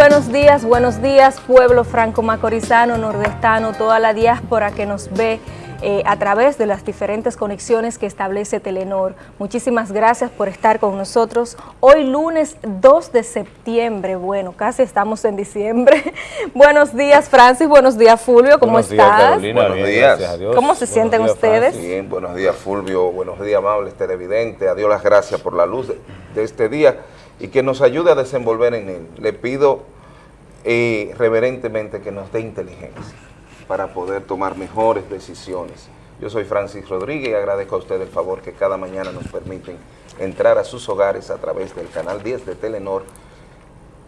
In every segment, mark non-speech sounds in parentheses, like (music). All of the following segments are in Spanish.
Buenos días, buenos días pueblo franco-macorizano, nordestano, toda la diáspora que nos ve eh, a través de las diferentes conexiones que establece Telenor. Muchísimas gracias por estar con nosotros. Hoy lunes 2 de septiembre, bueno, casi estamos en diciembre. (laughs) buenos días Francis, buenos días Fulvio, ¿cómo buenos estás? Días, Carolina, buenos días. ¿Cómo se sienten ustedes? Bien, buenos días Fulvio, buenos días amables televidentes, a Dios las gracias por la luz de, de este día y que nos ayude a desenvolver en él. Le pido eh, reverentemente que nos dé inteligencia para poder tomar mejores decisiones. Yo soy Francis Rodríguez y agradezco a usted el favor que cada mañana nos permiten entrar a sus hogares a través del canal 10 de Telenor.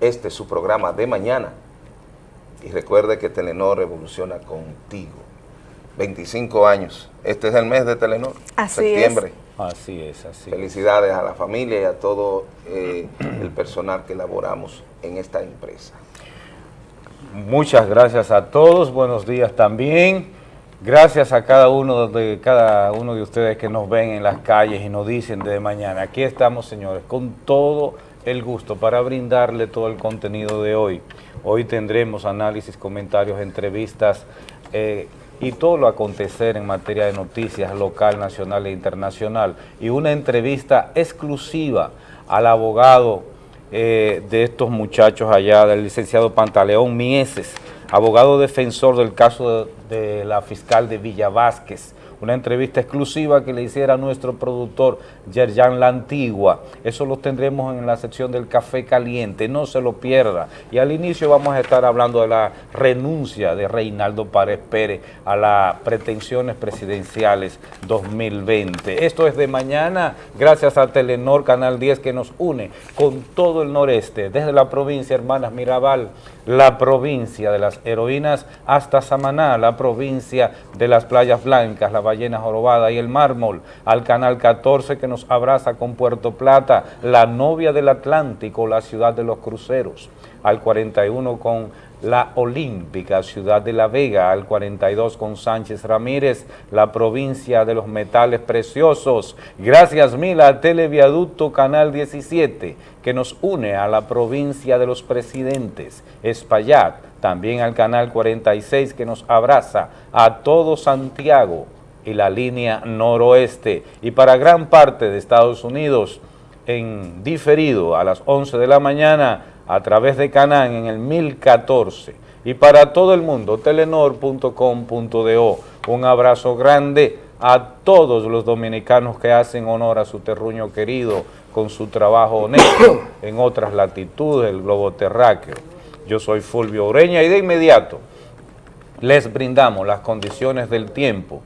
Este es su programa de mañana. Y recuerde que Telenor evoluciona contigo. 25 años. Este es el mes de Telenor. Así septiembre. es. Así es, así Felicidades a la familia y a todo eh, el personal que elaboramos en esta empresa. Muchas gracias a todos, buenos días también. Gracias a cada uno de cada uno de ustedes que nos ven en las calles y nos dicen de mañana. Aquí estamos, señores, con todo el gusto para brindarle todo el contenido de hoy. Hoy tendremos análisis, comentarios, entrevistas eh, y todo lo acontecer en materia de noticias local, nacional e internacional. Y una entrevista exclusiva al abogado eh, de estos muchachos allá, del licenciado Pantaleón Mieses, abogado defensor del caso de, la fiscal de Villa Vázquez, una entrevista exclusiva que le hiciera nuestro productor Yerjan La Antigua. Eso lo tendremos en la sección del Café Caliente, no se lo pierda. Y al inicio vamos a estar hablando de la renuncia de Reinaldo Párez Pérez a las pretensiones presidenciales 2020. Esto es de mañana, gracias a Telenor Canal 10 que nos une con todo el noreste, desde la provincia Hermanas Mirabal, la provincia de las heroínas hasta Samaná, la provincia de las playas blancas, la ballena jorobada y el mármol, al canal 14 que nos abraza con Puerto Plata, la novia del Atlántico, la ciudad de los cruceros, al 41 con la Olímpica, Ciudad de la Vega, al 42 con Sánchez Ramírez, la provincia de los metales preciosos. Gracias mil a Televiaducto Canal 17, que nos une a la provincia de los presidentes, Espaillat, también al Canal 46, que nos abraza a todo Santiago y la línea noroeste. Y para gran parte de Estados Unidos, en diferido a las 11 de la mañana, a través de Canán en el 1014 y para todo el mundo, telenor.com.do. Un abrazo grande a todos los dominicanos que hacen honor a su terruño querido con su trabajo honesto (coughs) en otras latitudes del globo terráqueo. Yo soy Fulvio Ureña y de inmediato les brindamos las condiciones del tiempo,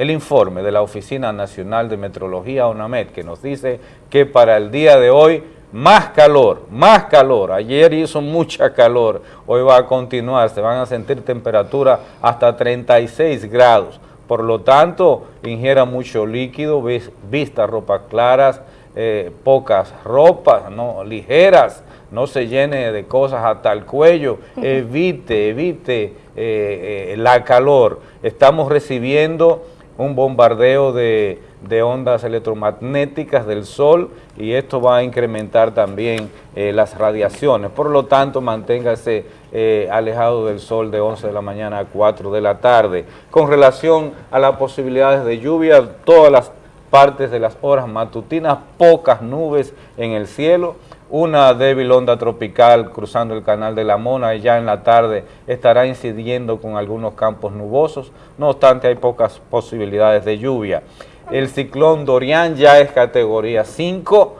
el informe de la Oficina Nacional de Metrología, ONAMED, que nos dice que para el día de hoy más calor, más calor. Ayer hizo mucha calor, hoy va a continuar, se van a sentir temperaturas hasta 36 grados. Por lo tanto, ingiera mucho líquido, vista ropas claras, eh, pocas ropas, no ligeras, no se llene de cosas hasta el cuello, evite, evite eh, eh, la calor. Estamos recibiendo un bombardeo de, ondas electromagnéticas del sol y esto va a incrementar también eh, las radiaciones. Por lo tanto, manténgase eh, alejado del sol de 11 de la mañana a 4 de la tarde. Con relación a las posibilidades de lluvia, todas las partes de las horas matutinas, pocas nubes en el cielo, una débil onda tropical cruzando el canal de la Mona y ya en la tarde estará incidiendo con algunos campos nubosos, no obstante hay pocas posibilidades de lluvia. El ciclón Dorian ya es categoría 5,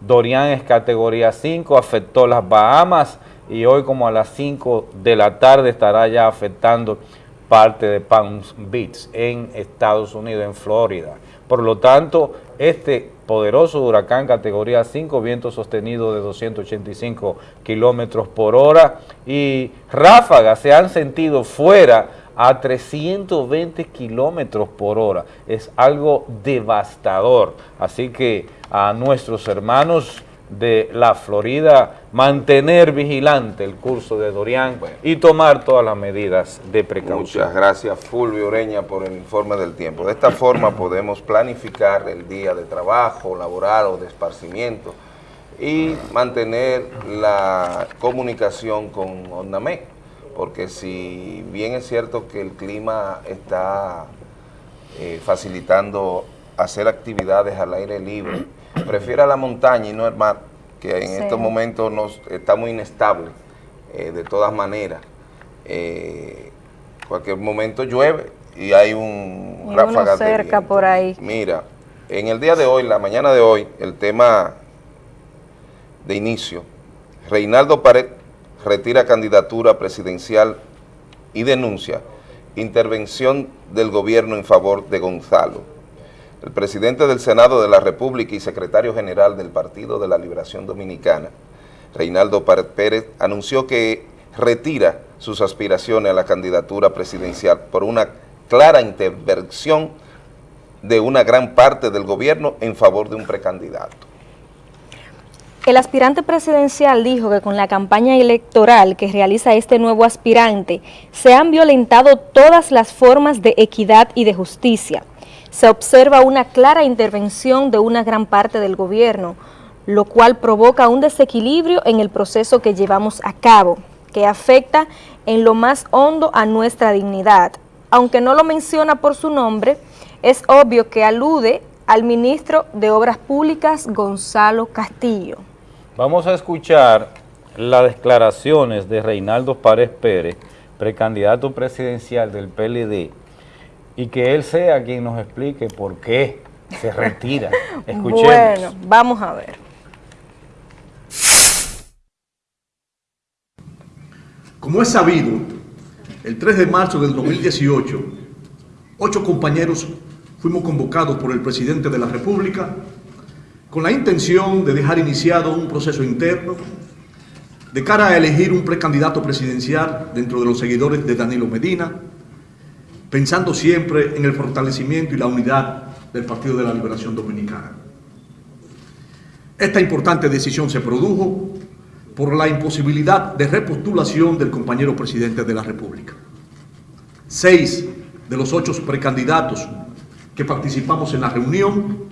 Dorian es categoría 5, afectó las Bahamas y hoy como a las 5 de la tarde estará ya afectando parte de Palm Beach en Estados Unidos, en Florida. Por lo tanto, este poderoso huracán categoría 5, viento sostenido de 285 kilómetros por hora y ráfagas se han sentido fuera a 320 kilómetros por hora. Es algo devastador. Así que a nuestros hermanos de la Florida mantener vigilante el curso de Dorian bueno, y tomar todas las medidas de precaución. Muchas gracias Fulvio Ureña por el informe del tiempo. De esta forma (clears throat) podemos planificar el día de trabajo, laboral o de esparcimiento y mantener la comunicación con ONAMEC, porque si bien es cierto que el clima está eh, facilitando hacer actividades al aire libre, prefiere la montaña y no el mar, que en estos momentos nos, está muy inestable, eh, de todas maneras. Eh, cualquier momento llueve y hay un ráfaga cerca por ahí. Mira, en el día de hoy, la mañana de hoy, el tema de inicio, Reinaldo Pared retira candidatura presidencial y denuncia intervención del gobierno en favor de Gonzalo. El presidente del Senado de la República y secretario general del Partido de la Liberación Dominicana, Reinaldo Pérez, anunció que retira sus aspiraciones a la candidatura presidencial por una clara intervención de una gran parte del gobierno en favor de un precandidato. El aspirante presidencial dijo que con la campaña electoral que realiza este nuevo aspirante se han violentado todas las formas de equidad y de justicia. Se observa una clara intervención de una gran parte del gobierno, lo cual provoca un desequilibrio en el proceso que llevamos a cabo, que afecta en lo más hondo a nuestra dignidad. Aunque no lo menciona por su nombre, es obvio que alude al ministro de Obras Públicas, Gonzalo Castillo. Vamos a escuchar las declaraciones de Reinaldo Párez Pérez, precandidato presidencial del PLD, y que él sea quien nos explique por qué se retira. (laughs) Escuchemos. Bueno, vamos a ver. Como es sabido, el 3 de marzo del 2018, ocho compañeros fuimos convocados por el presidente de la República con la intención de dejar iniciado un proceso interno de cara a elegir un precandidato presidencial dentro de los seguidores de Danilo Medina, pensando siempre en el fortalecimiento y la unidad del Partido de la Liberación Dominicana. Esta importante decisión se produjo por la imposibilidad de repostulación del compañero presidente de la República. Seis de los ocho precandidatos que participamos en la reunión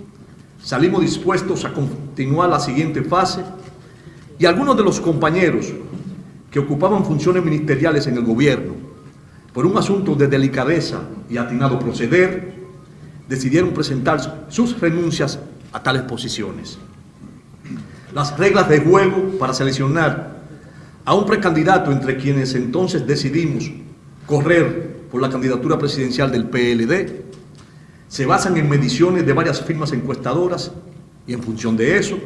salimos dispuestos a continuar la siguiente fase y algunos de los compañeros que ocupaban funciones ministeriales en el gobierno por un asunto de delicadeza y atinado proceder, decidieron presentar sus renuncias a tales posiciones. Las reglas de juego para seleccionar a un precandidato entre quienes entonces decidimos correr por la candidatura presidencial del PLD se basan en mediciones de varias firmas encuestadoras y en función de eso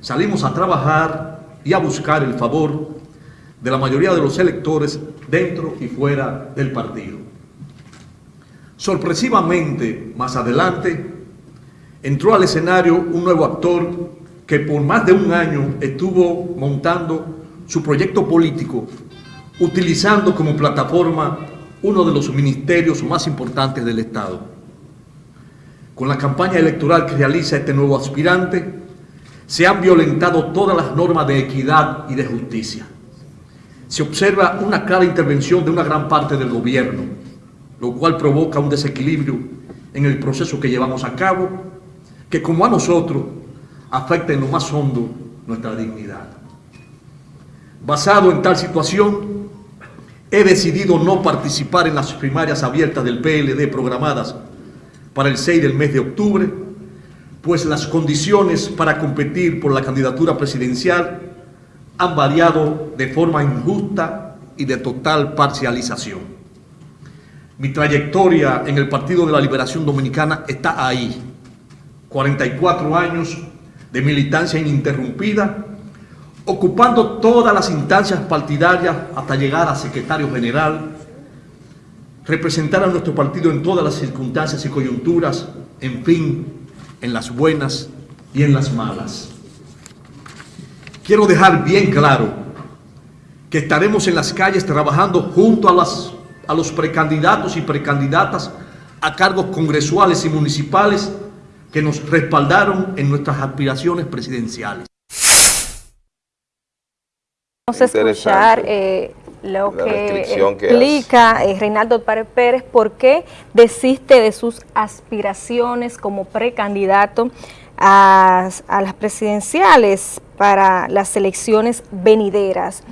salimos a trabajar y a buscar el favor de la mayoría de los electores dentro y fuera del partido. Sorpresivamente, más adelante, entró al escenario un nuevo actor que por más de un año estuvo montando su proyecto político utilizando como plataforma uno de los ministerios más importantes del Estado. Con la campaña electoral que realiza este nuevo aspirante, se han violentado todas las normas de equidad y de justicia. Se observa una clara intervención de una gran parte del gobierno, lo cual provoca un desequilibrio en el proceso que llevamos a cabo, que como a nosotros afecta en lo más hondo nuestra dignidad. Basado en tal situación, he decidido no participar en las primarias abiertas del PLD programadas para el 6 del mes de octubre, pues las condiciones para competir por la candidatura presidencial han variado de forma injusta y de total parcialización. Mi trayectoria en el Partido de la Liberación Dominicana está ahí. 44 años de militancia ininterrumpida, ocupando todas las instancias partidarias hasta llegar a secretario general, representar a nuestro partido en todas las circunstancias y coyunturas, en fin, en las buenas y en las malas. Quiero dejar bien claro que estaremos en las calles trabajando junto a, las, a los precandidatos y precandidatas a cargos congresuales y municipales que nos respaldaron en nuestras aspiraciones presidenciales. Vamos a escuchar eh, lo que explica eh, Reinaldo Párez Pérez por qué desiste de sus aspiraciones como precandidato a, a las presidenciales. Para las elecciones venideras.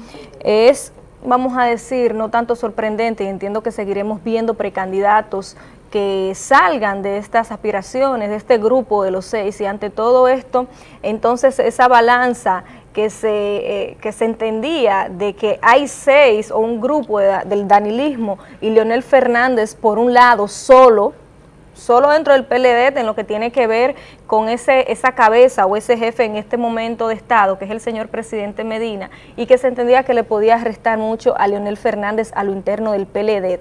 Es, vamos a decir, no tanto sorprendente entiendo que seguiremos viendo precandidatos que salgan de estas aspiraciones, de este grupo de los seis, y ante todo esto, entonces esa balanza que se, eh, que se entendía de que hay seis o un grupo del danilismo y Leonel Fernández por un lado solo, solo dentro del PLD en lo que tiene que ver con ese, esa cabeza o ese jefe en este momento de Estado, que es el señor presidente Medina, y que se entendía que le podía restar mucho a Leonel Fernández a lo interno del PLD.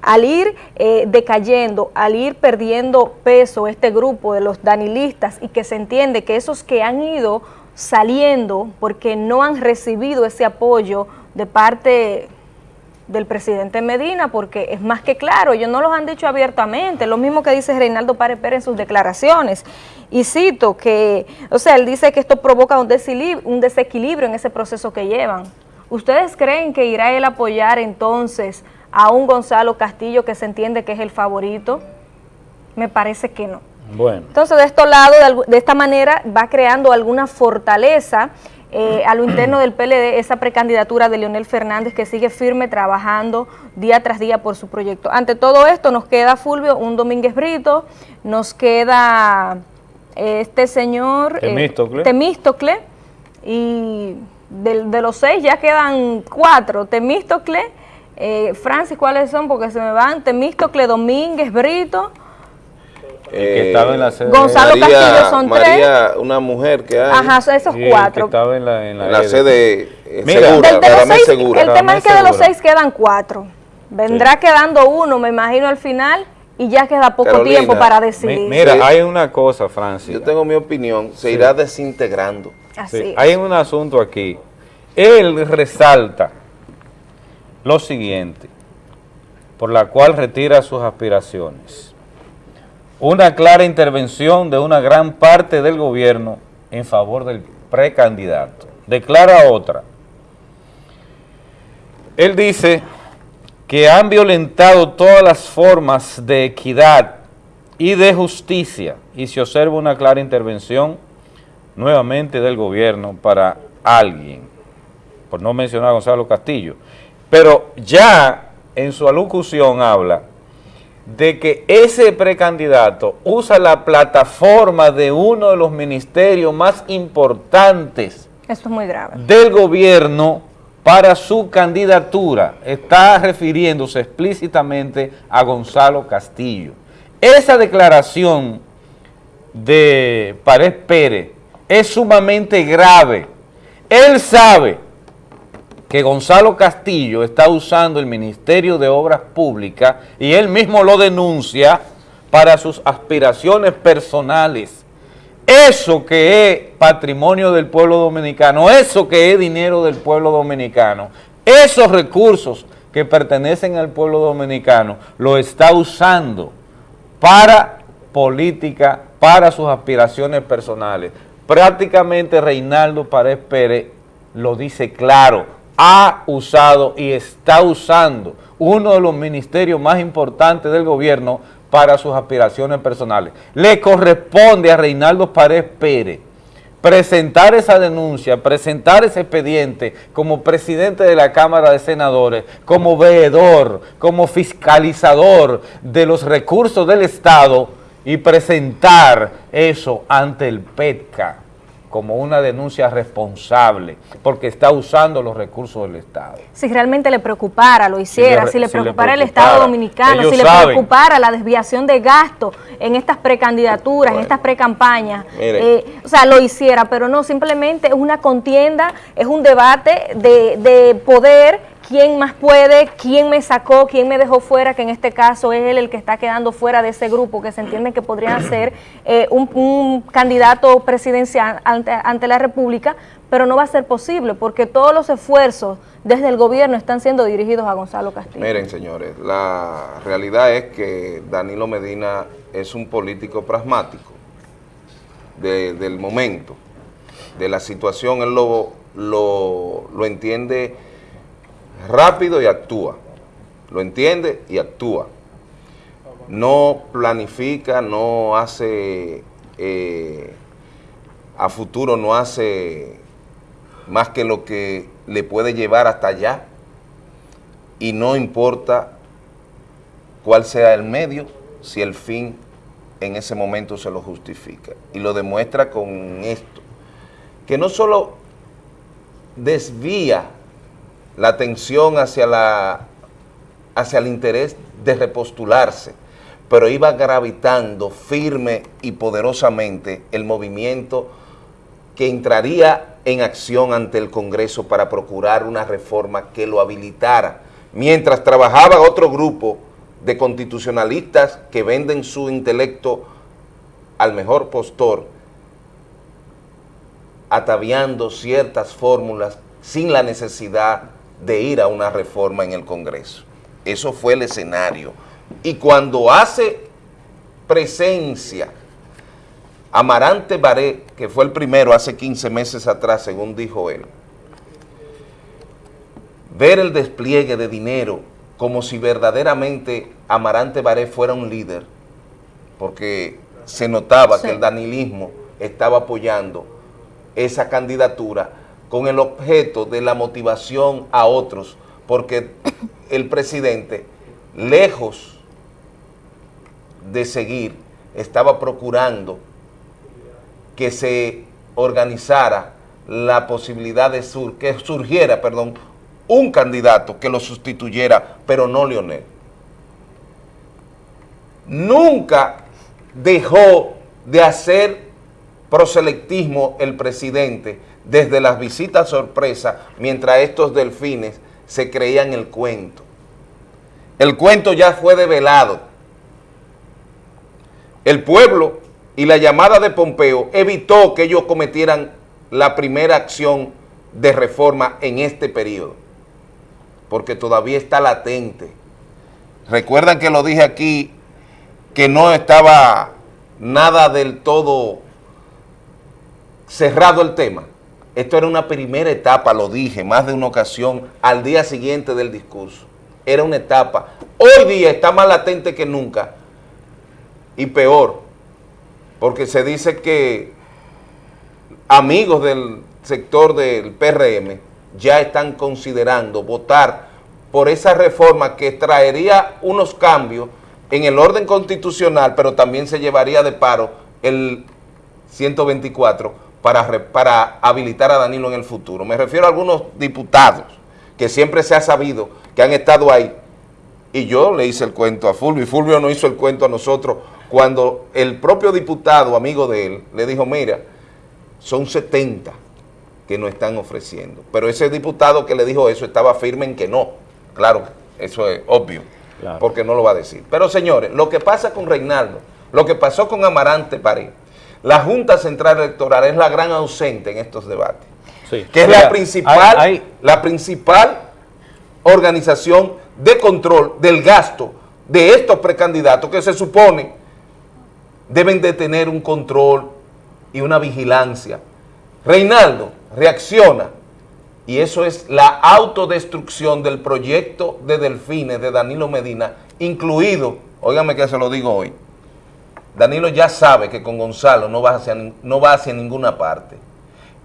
Al ir eh, decayendo, al ir perdiendo peso este grupo de los danilistas y que se entiende que esos que han ido saliendo porque no han recibido ese apoyo de parte del presidente Medina, porque es más que claro, ellos no los han dicho abiertamente, lo mismo que dice Reinaldo Párez Pérez en sus declaraciones, y cito que, o sea, él dice que esto provoca un desequilibrio, un desequilibrio en ese proceso que llevan. ¿Ustedes creen que irá él a apoyar entonces a un Gonzalo Castillo que se entiende que es el favorito? Me parece que no. Bueno. Entonces, de estos lados, de, de esta manera, va creando alguna fortaleza eh, a lo interno del PLD esa precandidatura de Leonel Fernández que sigue firme trabajando día tras día por su proyecto. Ante todo esto nos queda Fulvio, un Domínguez Brito, nos queda eh, este señor eh, Temístocle, y de, los seis ya quedan cuatro, Temístocle, Francis, ¿cuáles son? Porque se me van, Temístocle, Domínguez, Brito, que estaba en la sede Gonzalo Castillo son María, una mujer que hay. Ajá, esos cuatro. Que estaba en la, en la, sede eh, segura, del, de los seis, segura. El tema es que de los seis quedan cuatro. Vendrá quedando uno, me imagino, al final, y ya queda poco tiempo para decidir. mira, hay una cosa, Francis. Yo tengo mi opinión, se irá desintegrando. Así Hay un asunto aquí. Él resalta lo siguiente, por la cual retira sus aspiraciones una clara intervención de una gran parte del gobierno en favor del precandidato. Declara otra. Él dice que han violentado todas las formas de equidad y de justicia y se observa una clara intervención nuevamente del gobierno para alguien, por no mencionar a Gonzalo Castillo. Pero ya en su alocución habla de que ese precandidato usa la plataforma de uno de los ministerios más importantes Esto es muy grave. del gobierno para su candidatura. Está refiriéndose explícitamente a Gonzalo Castillo. Esa declaración de Pared Pérez es sumamente grave. Él sabe que Gonzalo Castillo está usando el Ministerio de Obras Públicas y él mismo lo denuncia para sus aspiraciones personales. Eso que es patrimonio del pueblo dominicano, eso que es dinero del pueblo dominicano, esos recursos que pertenecen al pueblo dominicano, lo está usando para política, para sus aspiraciones personales. Prácticamente Reinaldo Pared Pérez lo dice claro, ha usado y está usando uno de los ministerios más importantes del gobierno para sus aspiraciones personales. Le corresponde a Reinaldo Pared Pérez presentar esa denuncia, presentar ese expediente como presidente de la Cámara de Senadores, como veedor, como fiscalizador de los recursos del Estado y presentar eso ante el PETCA como una denuncia responsable, porque está usando los recursos del Estado. Si realmente le preocupara, lo hiciera, si le, preocupara, el Estado Dominicano, si le preocupara la desviación de gasto en estas precandidaturas, en estas precampañas, eh, o sea, lo hiciera, pero no, simplemente es una contienda, es un debate de, de poder quién más puede, quién me sacó, quién me dejó fuera, que en este caso es él el que está quedando fuera de ese grupo, que se entiende que podría ser eh, un, candidato presidencial ante, la República, pero no va a ser posible porque todos los esfuerzos desde el gobierno están siendo dirigidos a Gonzalo Castillo. Miren, señores, la realidad es que Danilo Medina es un político pragmático del momento, de la situación, él lo, lo, lo entiende rápido y actúa. Lo entiende y actúa. No planifica, no hace, eh, a futuro no hace más que lo que le puede llevar hasta allá y no importa cuál sea el medio, si el fin en ese momento se lo justifica. Y lo demuestra con esto, que no solo desvía la atención hacia, la, hacia el interés de repostularse, pero iba gravitando firme y poderosamente el movimiento que entraría en acción ante el Congreso para procurar una reforma que lo habilitara, mientras trabajaba otro grupo de constitucionalistas que venden su intelecto al mejor postor, ataviando ciertas fórmulas sin la necesidad de ir a una reforma en el Congreso. Eso fue el escenario. Y cuando hace presencia Amarante Baré, que fue el primero hace 15 meses atrás, según dijo él, ver el despliegue de dinero como si verdaderamente Amarante Baré fuera un líder, porque se notaba que el danilismo estaba apoyando esa candidatura con el objeto de la motivación a otros, porque (coughs) el presidente, lejos de seguir, estaba procurando que se organizara la posibilidad de sur, que surgiera, perdón, un candidato que lo sustituyera, pero no Leonel. Nunca dejó de hacer proselectismo el presidente desde las visitas sorpresa mientras estos delfines se creían el cuento. El cuento ya fue develado. El pueblo y la llamada de Pompeo evitó que ellos cometieran la primera acción de reforma en este periodo, porque todavía está latente. Recuerdan que lo dije aquí, que no estaba nada del todo cerrado el tema. Esto era una primera etapa, lo dije más de una ocasión, al día siguiente del discurso. Era una etapa. Hoy día está más latente que nunca y peor, porque se dice que amigos del sector del PRM ya están considerando votar por esa reforma que traería unos cambios en el orden constitucional, pero también se llevaría de paro el 124 para, para habilitar a Danilo en el futuro. Me refiero a algunos diputados que siempre se ha sabido que han estado ahí. Y yo le hice el cuento a Fulvio, y Fulvio no hizo el cuento a nosotros cuando el propio diputado, amigo de él, le dijo, mira, son 70 que nos están ofreciendo. Pero ese diputado que le dijo eso estaba firme en que no. Claro, eso es obvio, porque no lo va a decir. Pero señores, lo que pasa con Reinaldo, lo que pasó con Amarante Paré, la Junta Central Electoral es la gran ausente en estos debates, que es la, principal, la principal organización de control del gasto de estos precandidatos que se supone deben de tener un control y una vigilancia. Reinaldo reacciona y eso es la autodestrucción del proyecto de Delfines de Danilo Medina, incluido, óigame que se lo digo hoy, Danilo ya sabe que con Gonzalo no va, hacia, no va hacia ninguna parte.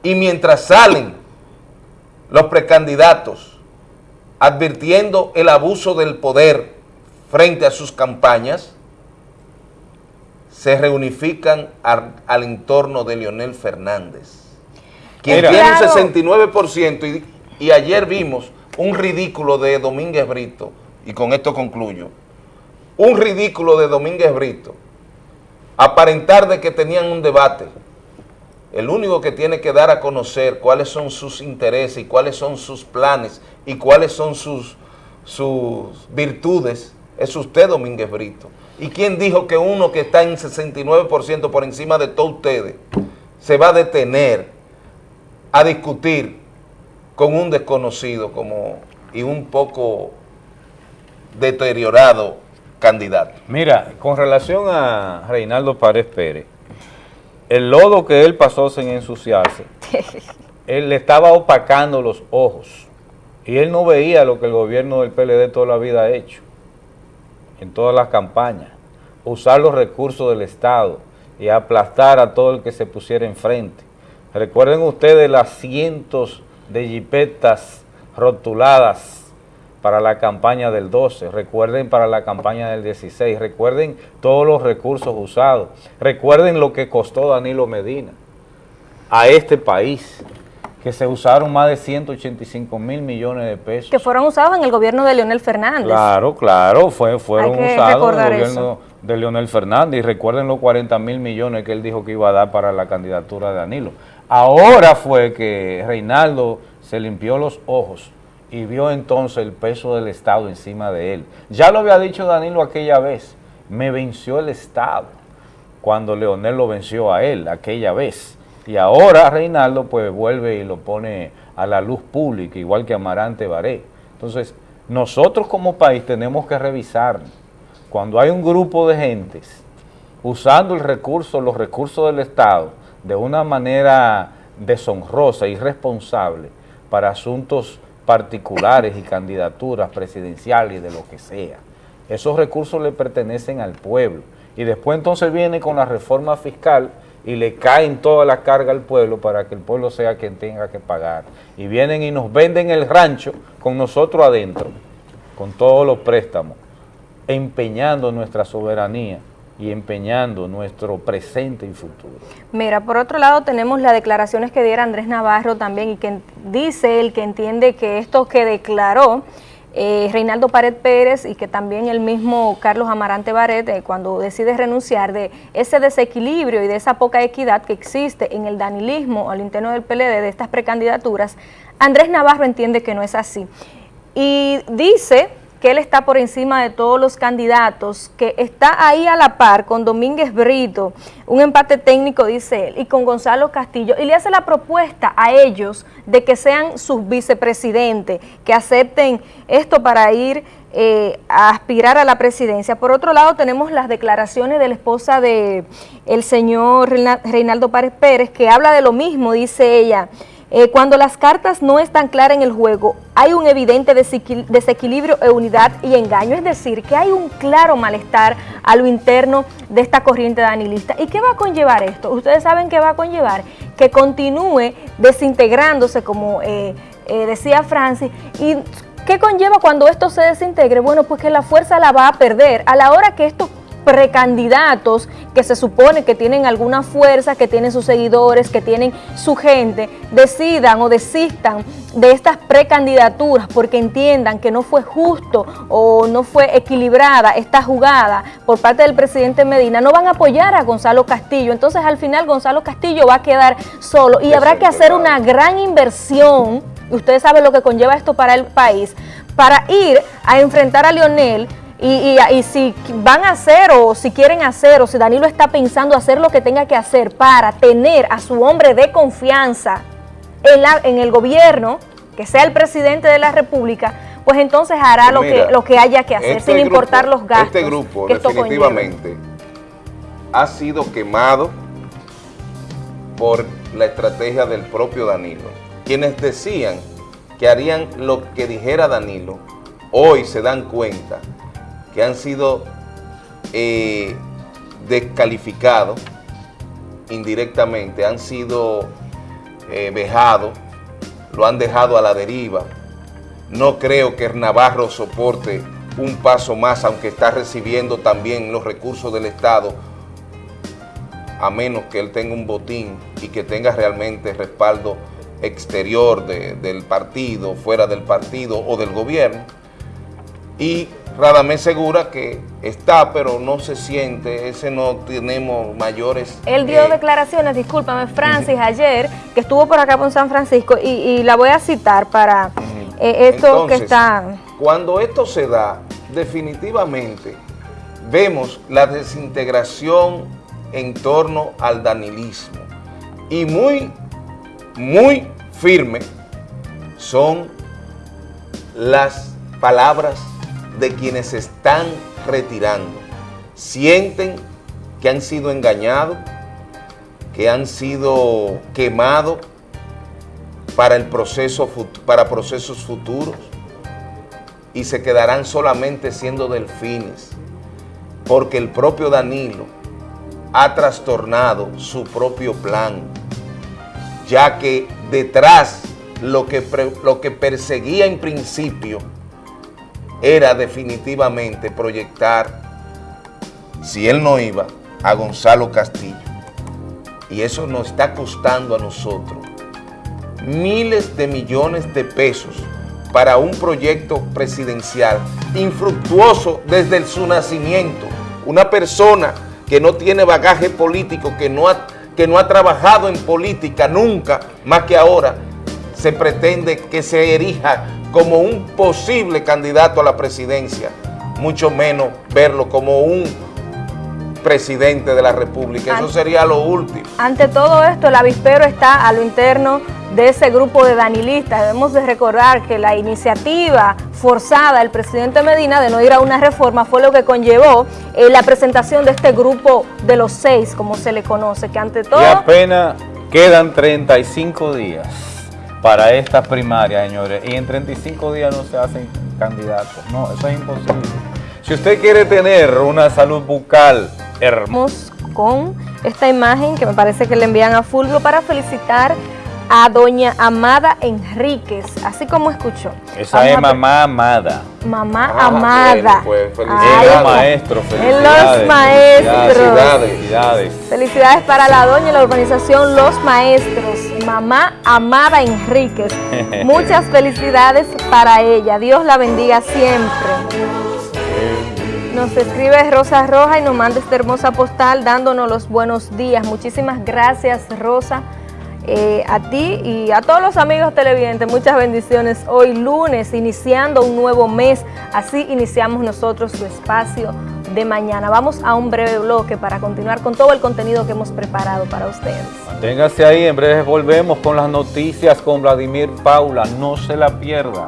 Y mientras salen los precandidatos advirtiendo el abuso del poder frente a sus campañas, se reunifican al, entorno de Leonel Fernández, quien tiene un 69% y, y ayer vimos un ridículo de Domínguez Brito, y con esto concluyo, un ridículo de Domínguez Brito, aparentar de que tenían un debate. El único que tiene que dar a conocer cuáles son sus intereses y cuáles son sus planes y cuáles son sus, sus virtudes es usted, Domínguez Brito. ¿Y quién dijo que uno que está en 69% por encima de todos ustedes se va a detener a discutir con un desconocido como y un poco deteriorado candidato. Mira, con relación a Reinaldo Párez Pérez, el lodo que él pasó sin ensuciarse, (laughs) él le estaba opacando los ojos y él no veía lo que el gobierno del PLD toda la vida ha hecho en todas las campañas, usar los recursos del Estado y aplastar a todo el que se pusiera enfrente. Recuerden ustedes las cientos de jipetas rotuladas para la campaña del 12, recuerden para la campaña del 16, recuerden todos los recursos usados, recuerden lo que costó Danilo Medina a este país, que se usaron más de 185 mil millones de pesos. Que fueron usados en el gobierno de Leonel Fernández. Claro, claro, fue, fueron usados en el gobierno de Leonel Fernández y recuerden los 40 mil millones que él dijo que iba a dar para la candidatura de Danilo. Ahora fue que Reinaldo se limpió los ojos y vio entonces el peso del Estado encima de él. Ya lo había dicho Danilo aquella vez, me venció el Estado cuando Leonel lo venció a él aquella vez. Y ahora Reinaldo pues vuelve y lo pone a la luz pública, igual que Amarante Baré. Entonces, nosotros como país tenemos que revisar cuando hay un grupo de gentes usando el recurso, los recursos del Estado de una manera deshonrosa, irresponsable, para asuntos particulares y candidaturas presidenciales de lo que sea. Esos recursos le pertenecen al pueblo. Y después entonces viene con la reforma fiscal y le caen toda la carga al pueblo para que el pueblo sea quien tenga que pagar. Y vienen y nos venden el rancho con nosotros adentro, con todos los préstamos, empeñando nuestra soberanía y empeñando nuestro presente y futuro. Mira, por otro lado tenemos las declaraciones que diera Andrés Navarro también y que dice él que entiende que esto que declaró eh, Reinaldo Pared Pérez y que también el mismo Carlos Amarante Baret eh, cuando decide renunciar de ese desequilibrio y de esa poca equidad que existe en el danilismo al interno del PLD de estas precandidaturas, Andrés Navarro entiende que no es así. Y dice que él está por encima de todos los candidatos, que está ahí a la par con Domínguez Brito, un empate técnico, dice él, y con Gonzalo Castillo, y le hace la propuesta a ellos de que sean sus vicepresidentes, que acepten esto para ir eh, a aspirar a la presidencia. Por otro lado, tenemos las declaraciones de la esposa de el señor Reinaldo Párez Pérez, que habla de lo mismo, dice ella, eh, cuando las cartas no están claras en el juego, hay un evidente desequilibrio de unidad y engaño, es decir, que hay un claro malestar a lo interno de esta corriente danilista. ¿Y qué va a conllevar esto? Ustedes saben qué va a conllevar que continúe desintegrándose, como eh, eh, decía Francis, y ¿qué conlleva cuando esto se desintegre? Bueno, pues que la fuerza la va a perder. A la hora que esto precandidatos que se supone que tienen alguna fuerza, que tienen sus seguidores, que tienen su gente, decidan o desistan de estas precandidaturas porque entiendan que no fue justo o no fue equilibrada esta jugada por parte del presidente Medina, no van a apoyar a Gonzalo Castillo. Entonces al final Gonzalo Castillo va a quedar solo y habrá que hacer una gran inversión, ustedes saben lo que conlleva esto para el país, para ir a enfrentar a Lionel y, si van a hacer o si quieren hacer o si Danilo está pensando hacer lo que tenga que hacer para tener a su hombre de confianza en, la, en el gobierno, que sea el presidente de la República, pues entonces hará lo, que, lo que haya que hacer, este sin importar los gastos. Este grupo definitivamente ha sido quemado por la estrategia del propio Danilo. Quienes decían que harían lo que dijera Danilo, hoy se dan cuenta que han sido eh, descalificados indirectamente, han sido eh, vejados, lo han dejado a la deriva. No creo que Navarro soporte un paso más, aunque está recibiendo también los recursos del Estado, a menos que él tenga un botín y que tenga realmente respaldo exterior del partido, fuera del partido o del gobierno. Y Radamés Segura que está, pero no se siente, ese no tenemos mayores... Él dio eh, declaraciones, discúlpame, Francis, ayer, que estuvo por acá por San Francisco, y, la voy a citar para eh, esto que está... Cuando esto se da, definitivamente vemos la desintegración en torno al danilismo, y muy, muy firme son las palabras de quienes están retirando. Sienten que han sido engañados, que han sido quemados para, el proceso, para procesos futuros y se quedarán solamente siendo delfines, porque el propio Danilo ha trastornado su propio plan, ya que detrás lo que, lo que perseguía en principio era definitivamente proyectar, si él no iba, a Gonzalo Castillo. Y eso nos está costando a nosotros miles de millones de pesos para un proyecto presidencial infructuoso desde su nacimiento. Una persona que no tiene bagaje político, que no ha, que no ha trabajado en política nunca, más que ahora, se pretende que se erija como un posible candidato a la presidencia, mucho menos verlo como un presidente de la República. Eso sería lo último. Ante todo esto, el avispero está a lo interno de ese grupo de danilistas. Debemos de recordar que la iniciativa forzada del presidente Medina de no ir a una reforma fue lo que conllevó eh, la presentación de este grupo de los seis, como se le conoce, que ante todo... Y apenas quedan 35 días para estas primarias, señores, y en 35 días no se hacen candidatos. No, eso es imposible. Si usted quiere tener una salud bucal hermosa... Con esta imagen que me parece que le envían a Fulvio para felicitar a doña Amada Enríquez, así como escuchó. Esa es mamá amada. Mamá ah, amada. Pues, felicidades. En los maestros, felicidades. En los maestros. Felicidades. Felicidades para la doña y la urbanización Los Maestros. Mamá Amada Enríquez. (laughs) Muchas felicidades para ella. Dios la bendiga siempre. Nos escribe Rosa Roja y nos manda esta hermosa postal dándonos los buenos días. Muchísimas gracias, Rosa. Eh, a ti y a todos los amigos televidentes, muchas bendiciones. Hoy lunes, iniciando un nuevo mes, así iniciamos nosotros su espacio de mañana. Vamos a un breve bloque para continuar con todo el contenido que hemos preparado para ustedes. Manténgase ahí, en breve volvemos con las noticias con Vladimir Paula, no se la pierda.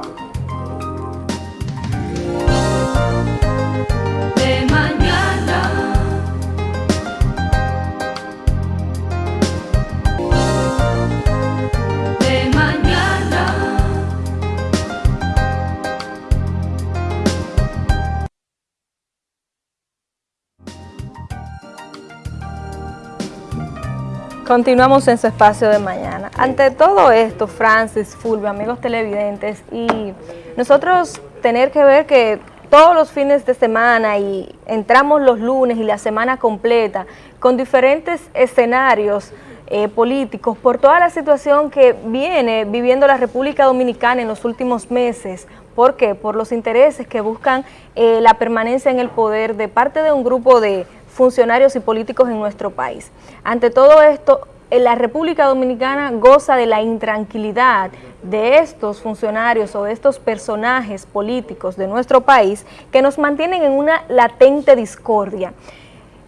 Continuamos en su espacio de mañana. Ante todo esto, Francis, Fulvio, amigos televidentes, y nosotros tener que ver que todos los fines de semana y entramos los lunes y la semana completa con diferentes escenarios eh, políticos por toda la situación que viene viviendo la República Dominicana en los últimos meses. ¿Por qué? Por los intereses que buscan eh, la permanencia en el poder de parte de un grupo de funcionarios y políticos en nuestro país. Ante todo esto, la República Dominicana goza de la intranquilidad de estos funcionarios o de estos personajes políticos de nuestro país que nos mantienen en una latente discordia.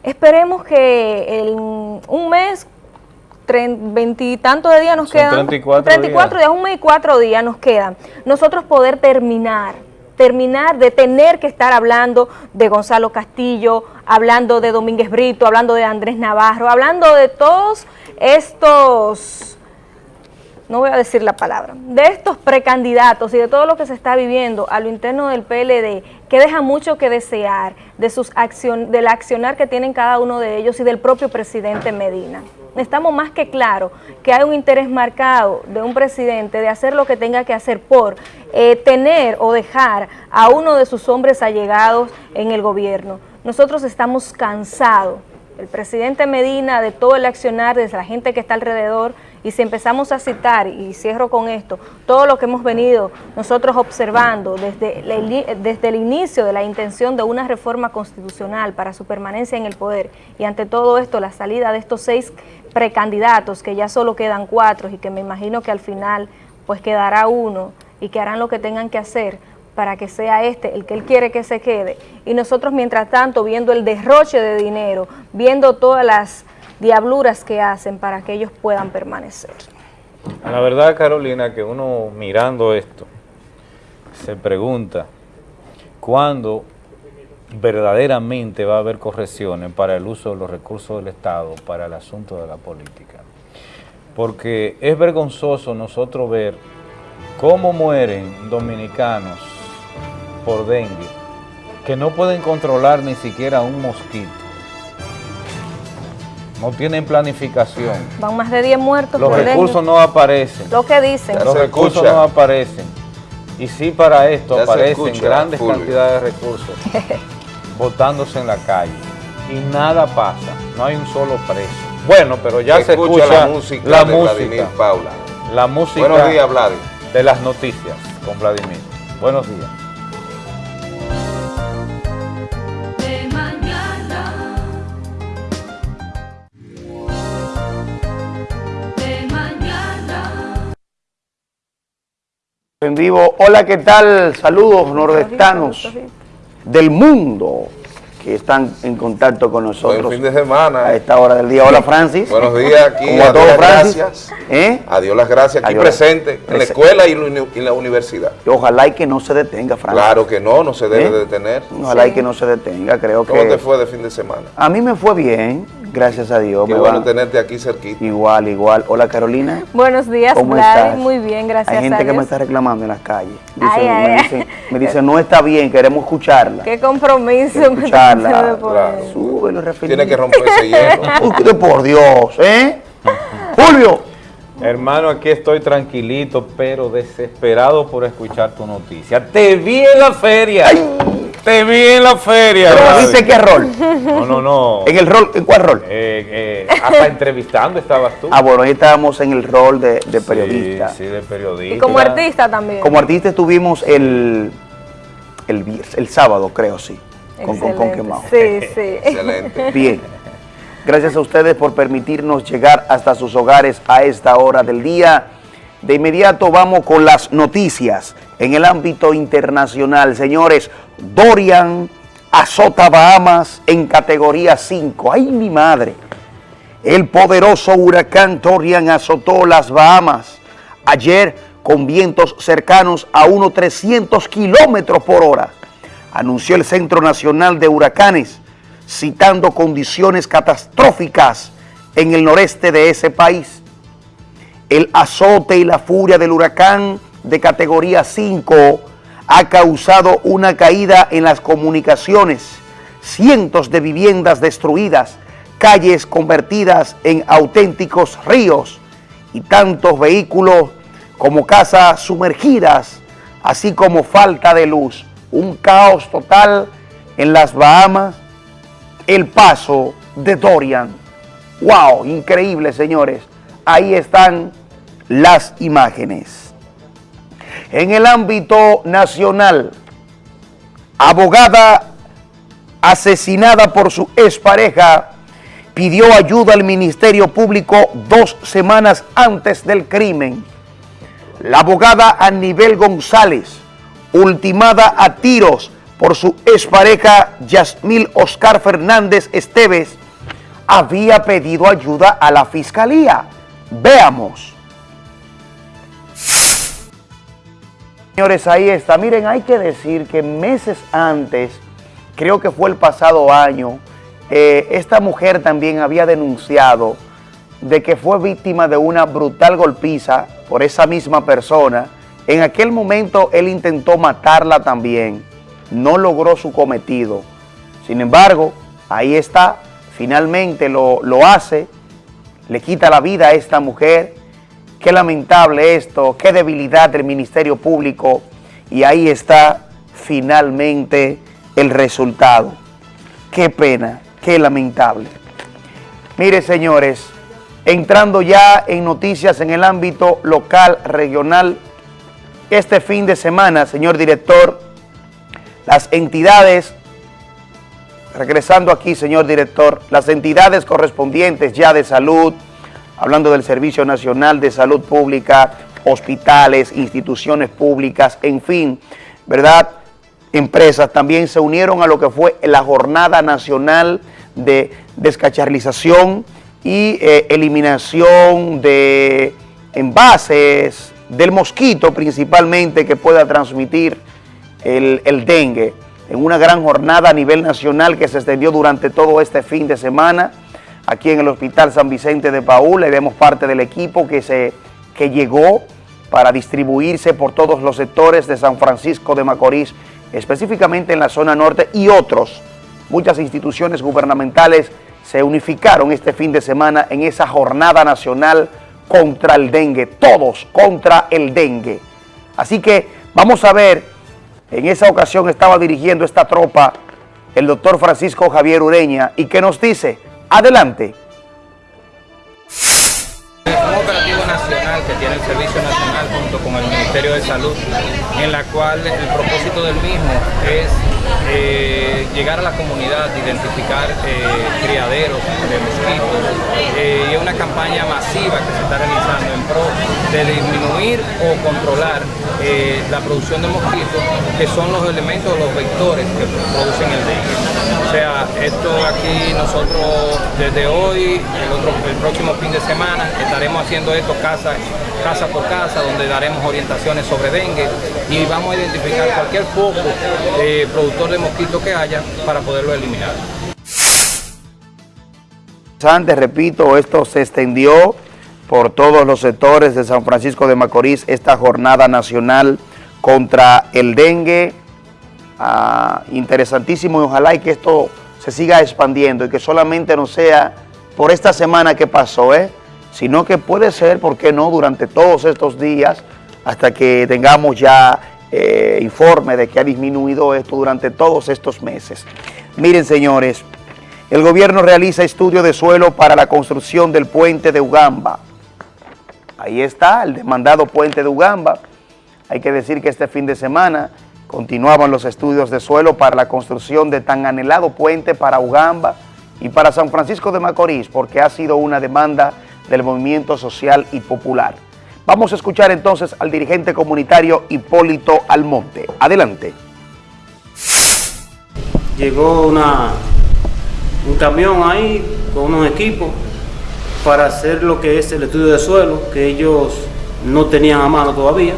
Esperemos que en un mes, veintitantos de días nos quedan, 34, 34 días. un mes y cuatro días nos quedan, nosotros poder terminar terminar de tener que estar hablando de Gonzalo Castillo, hablando de Domínguez Brito, hablando de Andrés Navarro, hablando de todos estos, no voy a decir la palabra, de estos precandidatos y de todo lo que se está viviendo a lo interno del PLD, que deja mucho que desear de sus acción, del accionar que tienen cada uno de ellos y del propio presidente Medina estamos más que claro que hay un interés marcado de un presidente de hacer lo que tenga que hacer por eh, tener o dejar a uno de sus hombres allegados en el gobierno. Nosotros estamos cansados, el presidente Medina, de todo el accionar, de la gente que está alrededor, y si empezamos a citar, y cierro con esto, todo lo que hemos venido nosotros observando desde, desde el inicio de la intención de una reforma constitucional para su permanencia en el poder, y ante todo esto la salida de estos seis precandidatos, que ya solo quedan cuatro y que me imagino que al final pues quedará uno y que harán lo que tengan que hacer para que sea este el que él quiere que se quede. Y nosotros mientras tanto viendo el derroche de dinero, viendo todas las diabluras que hacen para que ellos puedan permanecer. La verdad, Carolina, que uno mirando esto se pregunta cuándo verdaderamente va a haber correcciones para el uso de los recursos del Estado para el asunto de la política. Porque es vergonzoso nosotros ver cómo mueren dominicanos por dengue, que no pueden controlar ni siquiera un mosquito no tienen planificación. Van más de 10 muertos Los por recursos dengue. no aparecen. Lo que dicen. Ya Los recursos escucha. no aparecen. Y sí para esto Ya aparecen escucha, grandes cantidades de recursos (laughs) botándose en la calle. Y nada pasa, no hay un solo preso. Bueno, pero ya se, escucha, escucha la música la de música, Vladimir Paula. la música Buenos días, Vladimir. de las noticias con Vladimir. Buenos días. de mañana. De mañana. En vivo, hola, ¿qué tal? Saludos nordestanos del mundo que están en contacto con Buen nosotros fin de semana. a esta hora del día. Hola, Francis. Buenos días aquí. ¿Cómo a todos, Francis? gracias. ¿Eh? A Dios las gracias aquí Adiós. presente en la escuela y y la universidad. Y Ojalá y que no se detenga, Francis. Claro que no, no se debe ¿Eh? de detener. Ojalá Sí. y que no se detenga, creo ¿Cómo que... te fue de fin de semana? A mí me fue bien, gracias a Dios. Qué me bueno tenerte aquí cerquita. Igual, igual. Hola, Carolina. Buenos días, ¿Cómo estás? Muy bien, gracias Hay gente a que Dios. me está reclamando en las calles. Dicen- Ay, ay, me, ay. dicen, me dicen, no está bien, queremos escucharla. Qué compromiso Escucharla. Claro. Súbelo. Tiene que romper ese hielo. (laughs) Por Dios, ¿eh? (laughs) Julio. Hermano, aquí estoy tranquilito, pero desesperado por escuchar tu noticia. Te vi en la feria. Te vi en la feria. ¿Pero viste qué rol? No, no, no. ¿En el rol? ¿En cuál rol? Eh, eh, hasta entrevistando estabas tú. Ah, bueno, ahí estábamos en el rol de, de periodista. Sí, sí, de periodista. Y como artista también. Como artista estuvimos el, el, el sábado, creo, sí. Con, con, con Excelente. Quemao. Sí, sí. Excelente. (laughs) Bien. Gracias a ustedes por permitirnos llegar hasta sus hogares a esta hora del día. De inmediato vamos con las noticias en el ámbito internacional. Señores, Dorian azota Bahamas en categoría 5. ¡Ay, mi madre! El poderoso huracán Dorian azotó las Bahamas ayer con vientos cercanos a unos 300 kilómetros por hora, anunció el Centro Nacional de Huracanes, citando condiciones catastróficas en el noreste de ese país. El azote y la furia del huracán de categoría 5 ha causado una caída en las comunicaciones, cientos de viviendas destruidas, calles convertidas en auténticos ríos y tantos vehículos como casas sumergidas, así como falta de luz. Un caos total en las Bahamas, el paso de Dorian. ¡Wow! Increíble, señores. Ahí están las imágenes. En el ámbito nacional, abogada asesinada por su expareja pidió ayuda al Ministerio Público dos semanas antes del crimen. La abogada Anibel González, ultimada a tiros por su expareja Yasmil Oscar Fernández Esteves, había pedido ayuda a la fiscalía. Veamos. Señores, ahí está. Miren, hay que decir que meses antes, creo que fue el pasado año, eh, esta mujer también había denunciado de que fue víctima de una brutal golpiza por esa misma persona. En aquel momento él intentó matarla también. No logró su cometido. Sin embargo, ahí está. Finalmente lo, lo hace. Le quita la vida a esta mujer. Qué lamentable esto, qué debilidad del Ministerio Público. Y ahí está finalmente el resultado. Qué pena, qué lamentable. Mire, señores, entrando ya en noticias en el ámbito local, regional, este fin de semana, señor director, las entidades, regresando aquí, señor director, las entidades correspondientes ya de salud, hablando del Servicio Nacional de Salud Pública, hospitales, instituciones públicas, en fin, ¿verdad? Empresas también se unieron a lo que fue la Jornada Nacional de Descacharrización y eh, Eliminación de envases, del mosquito principalmente que pueda transmitir el, el dengue, en una gran jornada a nivel nacional que se extendió durante todo este fin de semana aquí en el Hospital San Vicente de Paúl. Le vemos parte del equipo que, se, que llegó para distribuirse por todos los sectores de San Francisco de Macorís, específicamente en la zona norte y otros. Muchas instituciones gubernamentales se unificaron este fin de semana en esa jornada nacional contra el dengue, todos contra el dengue. Así que vamos a ver, en esa ocasión estaba dirigiendo esta tropa el doctor Francisco Javier Ureña y que nos dice, adelante. un operativo nacional que tiene el Servicio Nacional junto con el Ministerio de Salud, en la cual el propósito del mismo es eh, llegar a la comunidad, identificar eh, criaderos de mosquitos eh, y es una campaña masiva que se está realizando en pro de disminuir o controlar la producción de mosquitos que son los elementos, los vectores que producen el dengue. O sea, esto aquí nosotros desde hoy, el, próximo fin de semana, estaremos haciendo esto casa, casa por casa, donde daremos orientaciones sobre dengue y vamos a identificar cualquier foco productor de mosquitos que haya para poderlo eliminar. Antes, repito, esto se extendió por todos los sectores de San Francisco de Macorís, esta jornada nacional contra el dengue. Ah, interesantísimo y ojalá y que esto se siga expandiendo y que solamente no sea por esta semana que pasó, ¿eh? sino que puede ser, ¿por qué no?, durante todos estos días hasta que tengamos ya eh, informe de que ha disminuido esto durante todos estos meses. Miren, señores, el gobierno realiza estudio de suelo para la construcción del puente de Ugamba. Ahí está, el demandado puente de Ugamba. Hay que decir que este fin de semana continuaban los estudios de suelo para la construcción de tan anhelado puente para Ugamba y para San Francisco de Macorís, porque ha sido una demanda del movimiento social y popular. Vamos a escuchar entonces al dirigente comunitario Hipólito Almonte. Adelante. llegó una, un camión ahí con unos equipos para hacer lo que es el estudio de suelo, que ellos no tenían a mano todavía,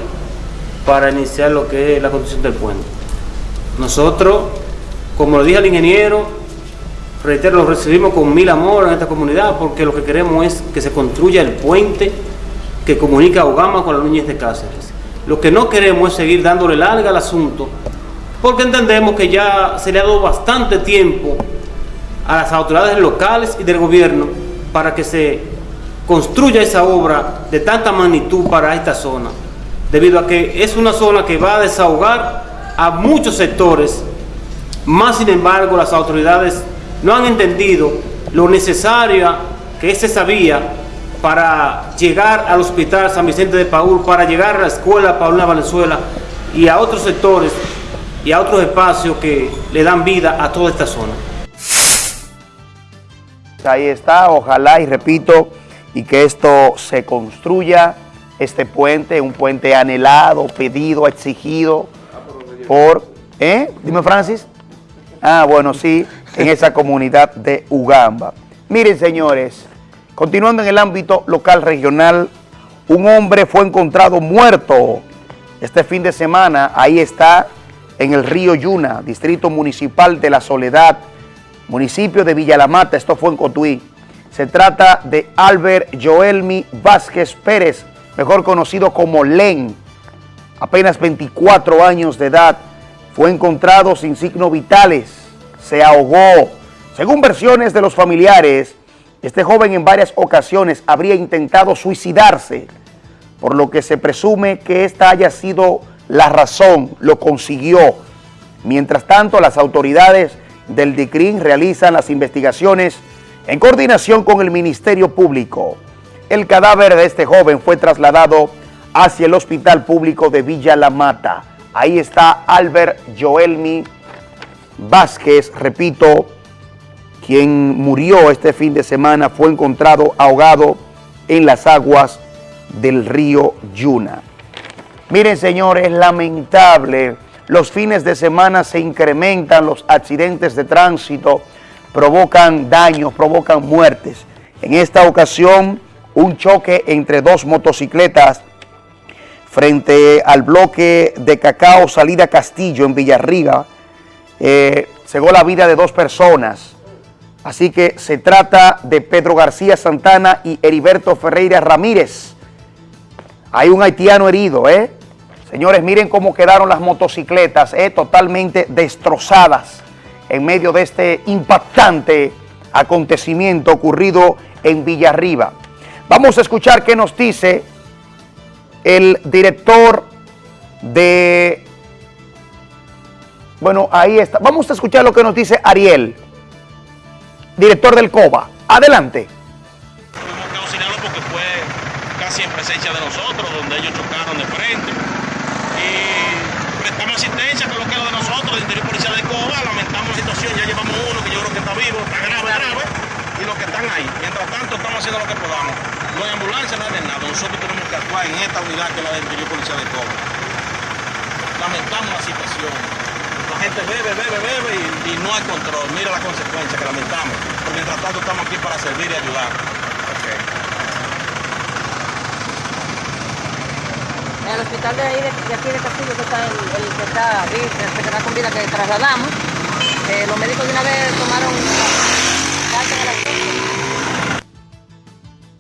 para iniciar lo que es la construcción del puente. Nosotros, como lo dije al ingeniero, reitero, lo recibimos con mil amor en esta comunidad, porque lo que queremos es que se construya el puente que comunica a Ugama con la Núñez de Cáceres. Lo que no queremos es seguir dándole larga al asunto, porque entendemos que ya se le ha dado bastante tiempo a las autoridades locales y del gobierno para que se construya esa obra de tanta magnitud para esta zona, debido a que es una zona que va a desahogar a muchos sectores, más sin embargo las autoridades no han entendido lo necesaria que es esa vía para llegar al hospital San Vicente de Paúl, para llegar a la escuela Paulina Valenzuela y a otros sectores y a otros espacios que le dan vida a toda esta zona. Ahí está, ojalá y repito, y que esto se construya, este puente, un puente anhelado, pedido, exigido por, ¿eh? Dime Francis. Ah, bueno, sí, en esa comunidad de Ugamba. Miren, señores, continuando en el ámbito local regional, un hombre fue encontrado muerto este fin de semana, ahí está, en el río Yuna, distrito municipal de La Soledad, municipio de Villa La Mata, esto fue en Cotuí. Se trata de Albert Joelmi Vázquez Pérez, mejor conocido como Len, apenas 24 años de edad, fue encontrado sin signos vitales, se ahogó. Según versiones de los familiares, este joven en varias ocasiones habría intentado suicidarse, por lo que se presume que esta haya sido la razón, lo consiguió. Mientras tanto, las autoridades del DICRIN realizan las investigaciones en coordinación con el Ministerio Público. El cadáver de este joven fue trasladado hacia el Hospital Público de Villa La Mata. Ahí está Albert Joelmi Vázquez, repito, quien murió este fin de semana, fue encontrado ahogado en las aguas del río Yuna. Miren, señores, lamentable. Los fines de semana se incrementan los accidentes de tránsito, provocan daños, provocan muertes. En esta ocasión, un choque entre dos motocicletas frente al bloque de Cacao Salida Castillo en Villarriga, eh, cegó la vida de dos personas. Así que se trata de Pedro García Santana y Heriberto Ferreira Ramírez. Hay un haitiano herido, ¿eh? Señores, miren cómo quedaron las motocicletas, ¿eh? totalmente destrozadas en medio de este impactante acontecimiento ocurrido en Villarriba. Vamos a escuchar qué nos dice el director de... Bueno, ahí está. Vamos a escuchar lo que nos dice Ariel, director del COBA. Adelante. Porque fue casi en presencia de nosotros, donde ellos chocaron de frente. Y prestamos asistencia con lo que era de nosotros, del interior policial de Coba. Lamentamos la situación, ya llevamos uno que yo creo que está vivo, está grave, grave. Y los que están ahí. Mientras tanto, estamos haciendo lo que podamos. No hay ambulancia, no hay nada. Nosotros tenemos que actuar en esta unidad que es la del interior policial de Coba. Lamentamos la situación. La gente bebe, bebe, bebe y, y no hay control. Mira la consecuencia que lamentamos. Pero mientras tanto estamos aquí para servir y ayudar. En el hospital de, ahí, de, de aquí de Castillo, que está el, el que está el que está con vida, que trasladamos, eh, los médicos de una vez tomaron carta de la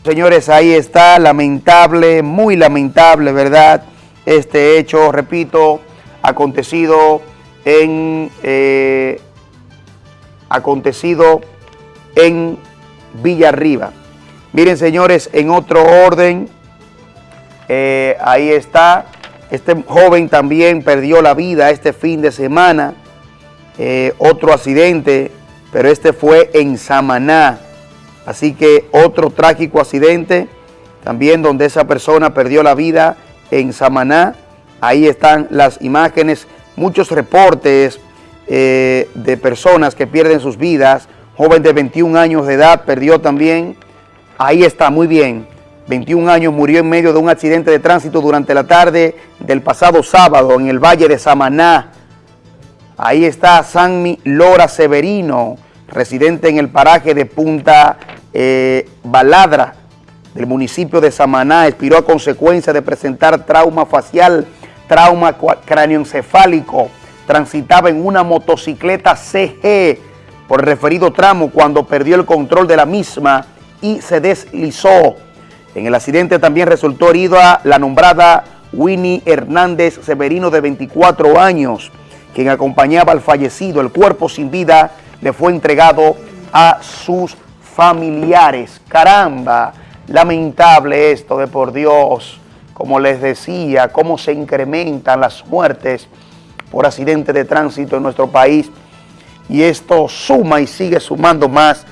Señores, ahí está, lamentable, muy lamentable, ¿verdad? Este hecho, repito, acontecido en, eh, acontecido en Villarriba. Miren, señores, en otro orden, eh, ahí está, este joven también perdió la vida este fin de semana, eh, otro accidente, pero este fue en Samaná. Así que otro trágico accidente, también donde esa persona perdió la vida en Samaná. Ahí están las imágenes, muchos reportes eh, de personas que pierden sus vidas. Joven de 21 años de edad perdió también. Ahí está, muy bien. 21 años murió en medio de un accidente de tránsito durante la tarde del pasado sábado en el Valle de Samaná. Ahí está Sanmi Lora Severino, residente en el paraje de Punta eh, Baladra del municipio de Samaná. Expiró a consecuencia de presentar trauma facial, trauma cráneoencefálico. Transitaba en una motocicleta CG por el referido tramo cuando perdió el control de la misma y se deslizó. En el accidente también resultó herida la nombrada Winnie Hernández Severino de 24 años, quien acompañaba al fallecido. El cuerpo sin vida le fue entregado a sus familiares. Caramba, lamentable esto de por Dios. Como les decía, cómo se incrementan las muertes por accidentes de tránsito en nuestro país. Y esto suma y sigue sumando más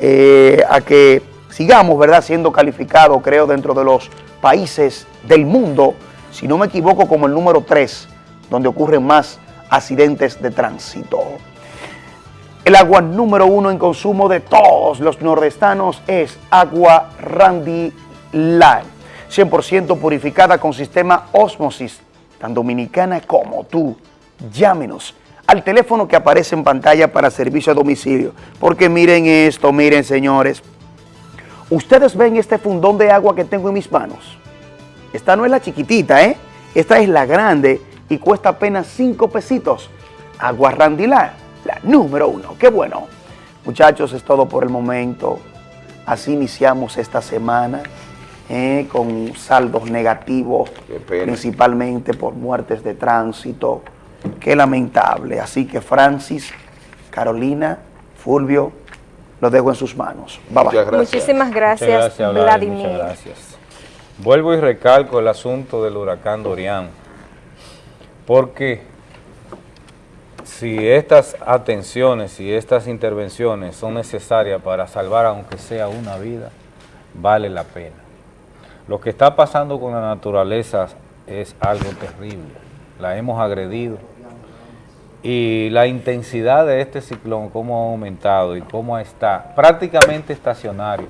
eh, a que sigamos, ¿verdad?, siendo calificados, creo, dentro de los países del mundo, si no me equivoco, como el número 3, donde ocurren más accidentes de tránsito. El agua número uno en consumo de todos los nordestanos es agua Randy Light, 100% purificada con sistema Osmosis, tan dominicana como tú. Llámenos al teléfono que aparece en pantalla para servicio a domicilio, porque miren esto, miren señores, ustedes ven este fundón de agua que tengo en mis manos. Esta no es la chiquitita, ¿eh? Esta es la grande y cuesta apenas 5 pesitos. Agua Randilá, la número uno. Qué bueno. Muchachos, es todo por el momento. Así iniciamos esta semana ¿eh? con saldos negativos, principalmente por muertes de tránsito. Qué lamentable. Así que Francis, Carolina, Fulvio, lo dejo en sus manos. Bye bye. Muchas gracias. Muchísimas gracias, Muchas gracias, Vladi, Vladimir. muchas gracias. Vuelvo y recalco el asunto del huracán Dorian, porque si estas atenciones y estas intervenciones son necesarias para salvar aunque sea una vida, vale la pena. Lo que está pasando con la naturaleza es algo terrible, la hemos agredido y la intensidad de este ciclón, cómo ha aumentado y cómo está prácticamente estacionario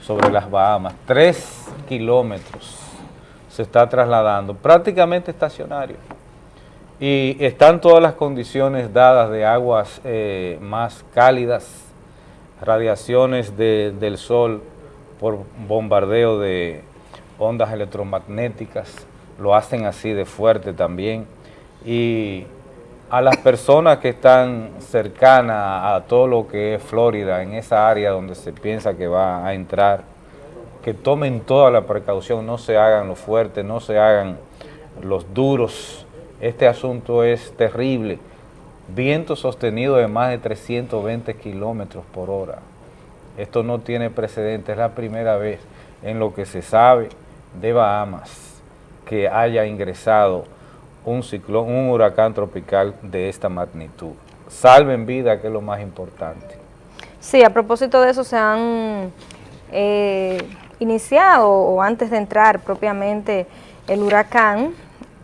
sobre las Bahamas, tres kilómetros se está trasladando, prácticamente estacionario. Y están todas las condiciones dadas de aguas eh, más cálidas, radiaciones de- del sol por bombardeo de ondas electromagnéticas, lo hacen así de fuerte también. Y a las personas que están cercanas a todo lo que es Florida, en esa área donde se piensa que va a entrar, que tomen toda la precaución, no se hagan los fuertes, no se hagan los duros. Este asunto es terrible. Viento sostenido de más de 320 kilómetros por hora. Esto no tiene precedentes, es la primera vez en lo que se sabe de Bahamas que haya ingresado un ciclón, un huracán tropical de esta magnitud. Salven vida, que es lo más importante. Sí, a propósito de eso se han eh, iniciado o antes de entrar propiamente el huracán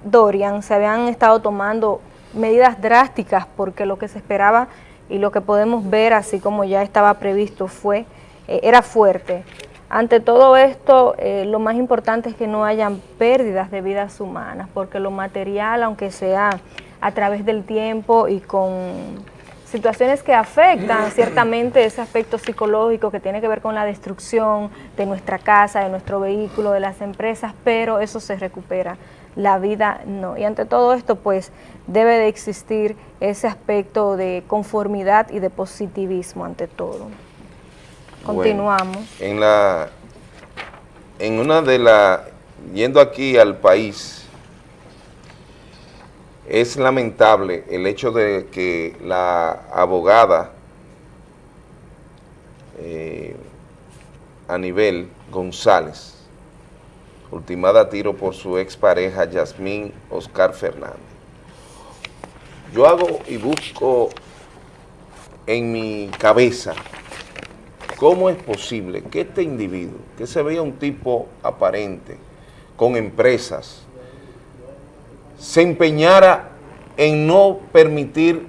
Dorian, se habían estado tomando medidas drásticas porque lo que se esperaba y lo que podemos ver, así como ya estaba previsto, fue eh, era fuerte. Ante todo esto, eh, lo más importante es que no hayan pérdidas de vidas humanas, porque lo material, aunque sea a través del tiempo y con situaciones que afectan (clears throat) ciertamente ese aspecto psicológico que tiene que ver con la destrucción de nuestra casa, de nuestro vehículo, de las empresas, pero eso se recupera, la vida no. Y ante todo esto, pues, debe de existir ese aspecto de conformidad y de positivismo ante todo. Continuamos. Bueno, en la, en una de las, yendo aquí al país, es lamentable el hecho de que la abogada eh, Anibel González, ultimada a tiro por su expareja Yasmín Oscar Fernández. Yo hago y busco en mi cabeza ¿Cómo es posible que este individuo, que se veía un tipo aparente, con empresas, se empeñara en no permitir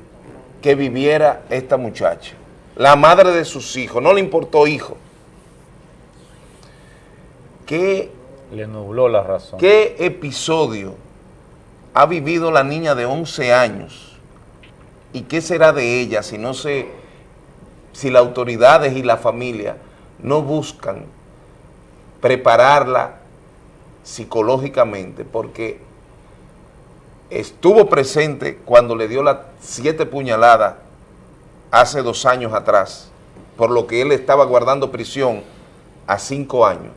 que viviera esta muchacha? La madre de sus hijos, no le importó hijo. ¿Qué, Le nubló la razón. ¿Qué episodio ha vivido la niña de 11 años? ¿Y qué será de ella si no se si las autoridades y la familia no buscan prepararla psicológicamente, porque estuvo presente cuando le dio las siete puñaladas hace dos años atrás, por lo que él estaba guardando prisión a cinco años.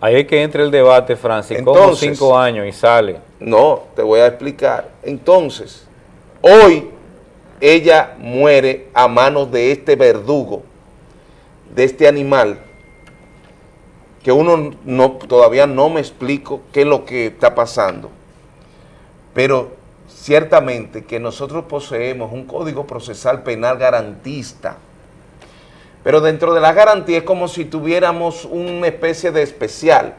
Ahí es que entra el debate, Francis, cinco años y sale. No, te voy a explicar. Entonces, hoy ella muere a manos de este verdugo, de este animal, que uno no, todavía no me explico qué es lo que está pasando. Pero ciertamente que nosotros poseemos un código procesal penal garantista, pero dentro de la garantía es como si tuviéramos una especie de especial.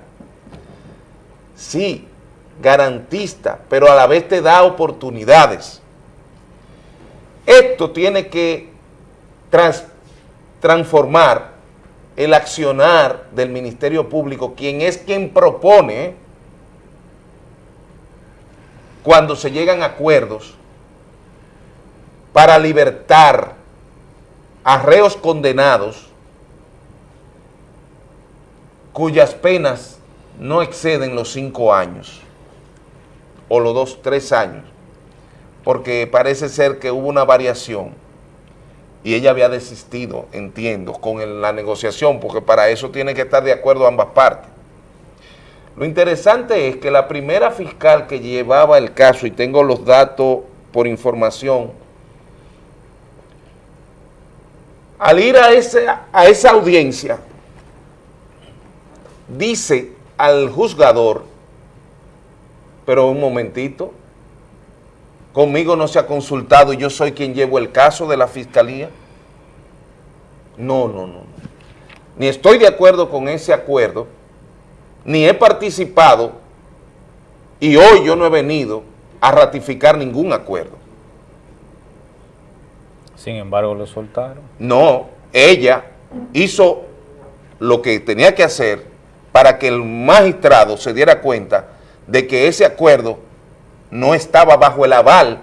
Sí, garantista, pero a la vez te da oportunidades. Esto tiene que trans- transformar el accionar del Ministerio Público, quien es quien propone cuando se llegan acuerdos para libertar a reos condenados cuyas penas no exceden los cinco años o los dos, tres años, porque parece ser que hubo una variación y ella había desistido, entiendo, con la negociación, porque para eso tiene que estar de acuerdo ambas partes. Lo interesante es que la primera fiscal que llevaba el caso, y tengo los datos por información, al ir a, ese, a esa audiencia, dice al juzgador, pero un momentito, conmigo no se ha consultado y yo soy quien llevo el caso de la fiscalía. No, no, no. Ni estoy de acuerdo con ese acuerdo, ni he participado y hoy yo no he venido a ratificar ningún acuerdo. Sin embargo, lo soltaron. No, ella hizo lo que tenía que hacer para que el magistrado se diera cuenta de que ese acuerdo no estaba bajo el aval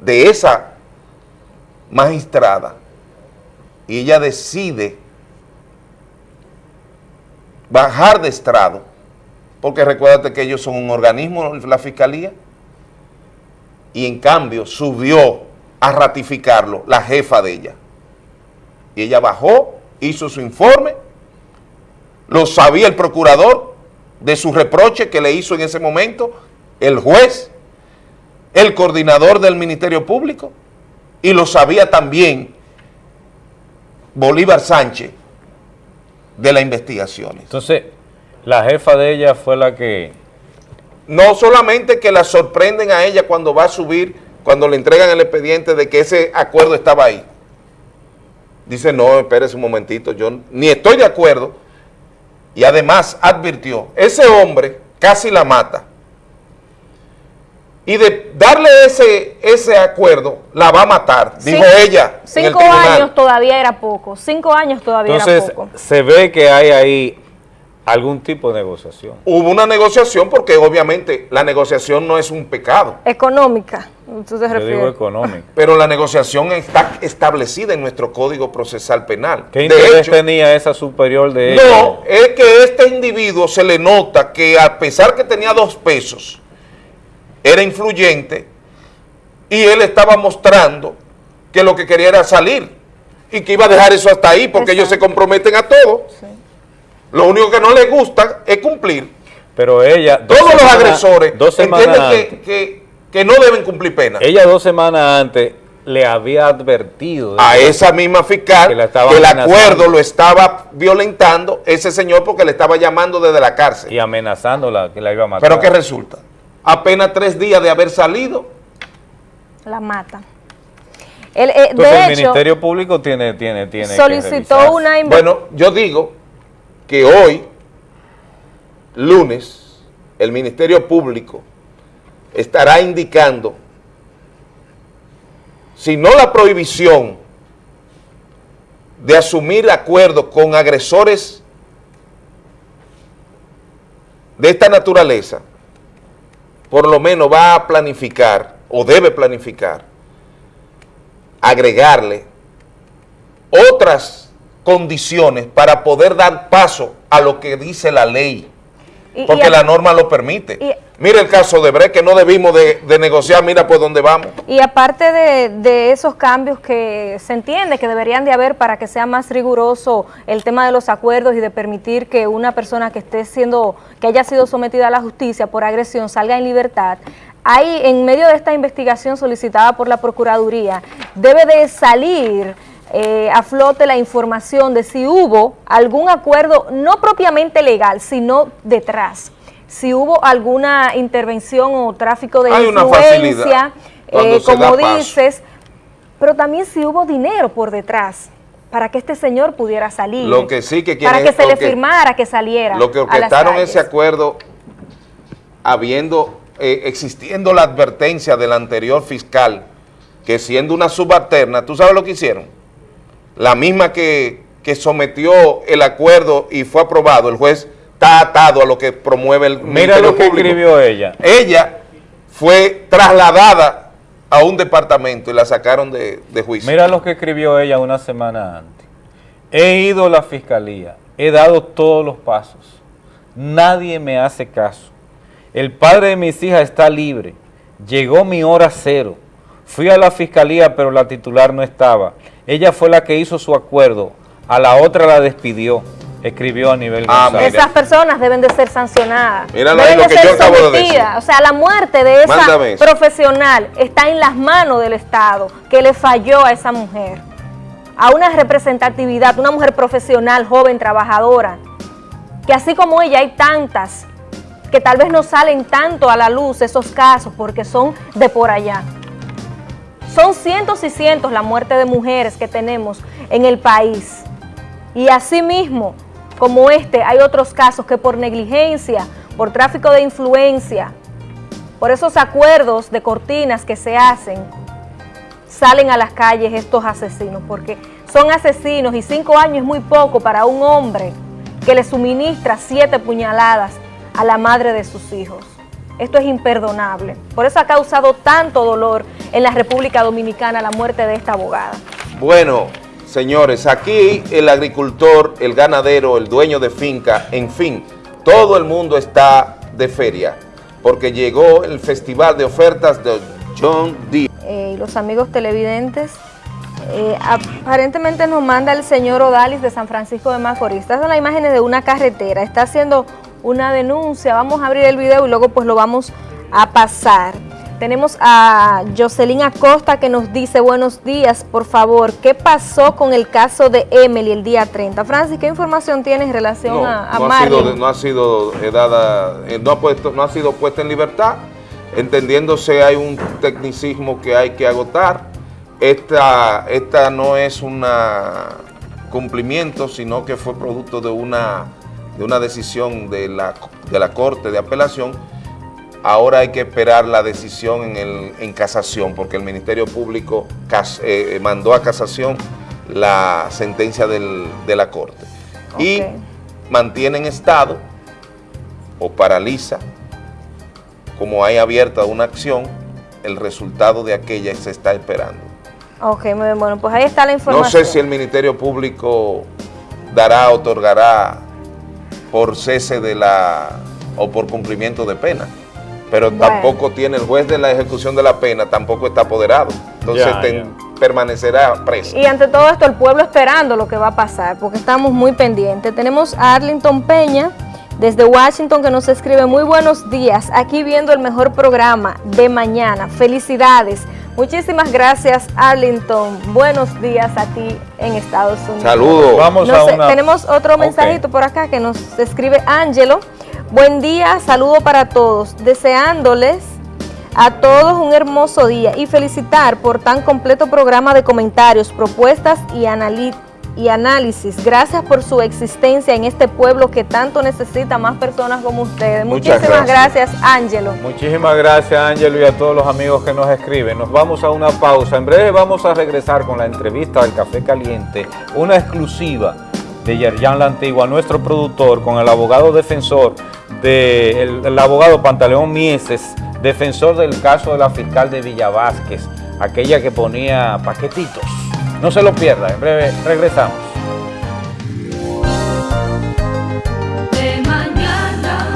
de esa magistrada. Y ella decide bajar de estrado, porque recuérdate que ellos son un organismo, la fiscalía, y en cambio subió a ratificarlo la jefa de ella. Y ella bajó, hizo su informe, lo sabía el procurador de su reproche que le hizo en ese momento, el juez, el coordinador del Ministerio Público, y lo sabía también Bolívar Sánchez, de las investigaciones. Entonces, la jefa de ella fue la que... No solamente que la sorprenden a ella cuando va a subir, cuando le entregan el expediente de que ese acuerdo estaba ahí. Dice, no, espérese un momentito, yo ni estoy de acuerdo. Y además advirtió, ese hombre casi la mata. Y de darle ese, ese acuerdo, la va a matar, dijo Cinco- ella en el Cinco años todavía era poco. Cinco años todavía Entonces, era poco. se ve que hay ahí algún tipo de negociación. Hubo una negociación porque obviamente la negociación no es un pecado. Económica, ¿tú te Yo digo económico. Pero la negociación está establecida en nuestro Código Procesal Penal. ¿Qué De interés hecho, tenía esa superior de ella? no, es que este individuo se le nota que a pesar que tenía dos pesos, era influyente y él estaba mostrando que lo que quería era salir y que iba a dejar eso hasta ahí porque ellos se comprometen a todo. Lo único que no les gusta es cumplir. Pero ella... dos Todos los semanas- agresores Dos semanas entienden antes, que, que- que no deben cumplir pena. ella dos semanas antes le había advertido a que- esa misma fiscal que que, la el acuerdo lo estaba violentando ese señor porque le estaba llamando desde la cárcel. y amenazándola que la iba a matar. Pero ¿qué resulta? Apenas tres días de haber salido, La mata. El, eh, Entonces de el hecho, Ministerio Público tiene, tiene, tiene que solicitó revisarse. una bueno, yo digo que hoy, lunes, el Ministerio Público estará indicando, si no la prohibición de asumir acuerdos con agresores de esta naturaleza, por lo menos va a planificar o debe planificar agregarle otras condiciones para poder dar paso a lo que dice la ley, y- porque la norma lo permite. y- mira el caso de Bre, que no debimos de, de negociar, mira por dónde vamos. Y aparte de, de esos cambios que se entiende que deberían de haber para que sea más riguroso el tema de los acuerdos y de permitir que una persona que esté siendo, que haya sido sometida a la justicia por agresión salga en libertad, hay en medio de esta investigación solicitada por la Procuraduría, debe de salir eh, a flote la información de si hubo algún acuerdo, no propiamente legal, sino detrás. Si hubo alguna intervención o tráfico de Hay influencia, eh, como dices, pero también si hubo dinero por detrás para que este señor pudiera salir. Lo que sí que Para que se le que- firmara que saliera. Lo que orquestaron ese acuerdo, habiendo, eh, existiendo la advertencia del anterior fiscal, que siendo una subalterna, ¿tú sabes lo que hicieron? La misma que, que sometió el acuerdo y fue aprobado, el juez está atado a lo que promueve el Mira lo que Público. escribió ella. Ella fue trasladada a un departamento y la sacaron de, de juicio. Mira lo que escribió ella una semana antes. He ido a la fiscalía, he dado todos los pasos. Nadie me hace caso. El padre de mis hijas está libre. Llegó mi hora cero. Fui a la fiscalía, pero la titular no estaba. Ella fue la que hizo su acuerdo. A la otra la despidió. Escribió a nivel Ah. Esas personas deben de ser sancionadas. Míralo deben ahí lo de que ser yo acabo de sometidas. decir. O sea, la muerte de esa Mándame eso. profesional está en las manos del Estado, que le falló a esa mujer. A una representatividad, una mujer profesional, joven, trabajadora. Que así como ella hay tantas que tal vez no salen tanto a la luz esos casos porque son de por allá. Son cientos y cientos la muerte de mujeres que tenemos en el país. Y asimismo, como este, hay otros casos que por negligencia, por tráfico de influencia, por esos acuerdos de cortinas que se hacen, salen a las calles estos asesinos, porque son asesinos y cinco años es muy poco para un hombre que le suministra siete puñaladas a la madre de sus hijos. Esto es imperdonable. Por eso ha causado tanto dolor en la República Dominicana la muerte de esta abogada. Bueno, señores, aquí el agricultor, el ganadero, el dueño de finca, en fin, todo el mundo está de feria, porque llegó el Festival de Ofertas de John Deere. eh, y los amigos televidentes. Eh, aparentemente nos manda el señor Odalis de San Francisco de Macorís. Estas son las imágenes de una carretera. Está haciendo una denuncia. Vamos a abrir el video y luego pues lo vamos a pasar. Tenemos a Jocelyn Acosta que nos dice, buenos días, por favor, ¿qué pasó con el caso de Emily el día 30? Francis, ¿qué información tienes en relación No, a, a no ha sido, no ha sido eh, dada, eh, no ha, puesto, no ha sido puesta en libertad, entendiéndose hay un tecnicismo que hay que agotar. Esta, esta no es un cumplimiento, sino que fue producto de una, de una decisión de la, de la Corte de Apelación. Ahora hay que esperar la decisión en, el, en casación, porque el Ministerio Público cas- eh, mandó a casación la sentencia del- de la Corte. Y mantiene en estado o paraliza, como hay abierta una acción, el resultado de aquella se está esperando. Ok, muy bien, bueno, pues ahí está la No información. sé si el Ministerio Público dará, otorgará por cese de la, o por cumplimiento de pena, pero Bueno. tampoco tiene, el juez de la ejecución de la pena tampoco está apoderado, entonces Ya, ten- permanecerá preso. Y ante todo esto, el pueblo esperando lo que va a pasar, porque estamos muy pendientes. Tenemos a Arlington Peña, desde Washington, que nos escribe, muy buenos días, aquí viendo el mejor programa de mañana. Felicidades. Muchísimas gracias, Arlington. Buenos días a ti en Estados Unidos. Saludos. Vamos No a sé, una... Tenemos otro mensajito por acá que nos escribe Ángelo. Buen día, saludo para todos. Deseándoles a todos un hermoso día y felicitar por tan completo programa de comentarios, propuestas y, y análisis. Gracias por su existencia en este pueblo que tanto necesita más personas como ustedes. Muchas Muchísimas gracias. Ángelo. Muchísimas gracias, Ángelo, y a todos los amigos que nos escriben. Nos vamos a una pausa. En breve vamos a regresar con la entrevista del Café Caliente, una exclusiva de Yerjan La Antigua, nuestro productor, con el abogado defensor, de, el, el abogado Pantaleón Mieses, defensor del caso de la fiscal de Villa Vázquez, aquella que ponía paquetitos. No se lo pierda, en breve regresamos. de mañana.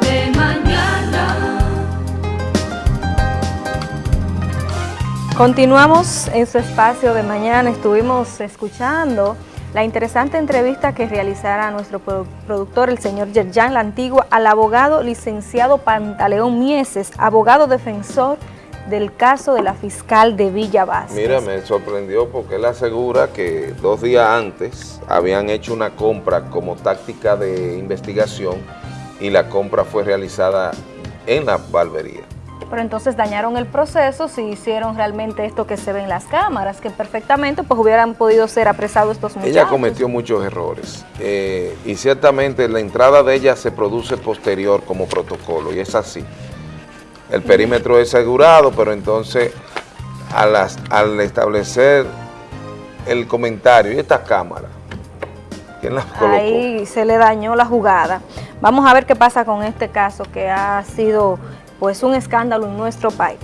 De mañana. Continuamos en su espacio de mañana. Estuvimos escuchando la interesante entrevista que realizara nuestro produ- productor, el señor Yerjan La Antigua, al abogado licenciado Pantaleón Mieses, abogado defensor del caso de la fiscal de Villa Vázquez. Mira, me sorprendió porque él asegura que dos días antes habían hecho una compra como táctica de investigación y la compra fue realizada en la barbería. Pero entonces dañaron el proceso si hicieron realmente esto que se ve en las cámaras, que perfectamente pues hubieran podido ser apresados estos muchachos. Ella cometió muchos errores eh, y ciertamente la entrada de ella se produce posterior como protocolo y es así. El perímetro es asegurado, pero entonces a las- al establecer el comentario y esta cámara, ¿quién las colocó? Ahí se le dañó la jugada. Vamos a ver qué pasa con este caso que ha sido pues un escándalo en nuestro país.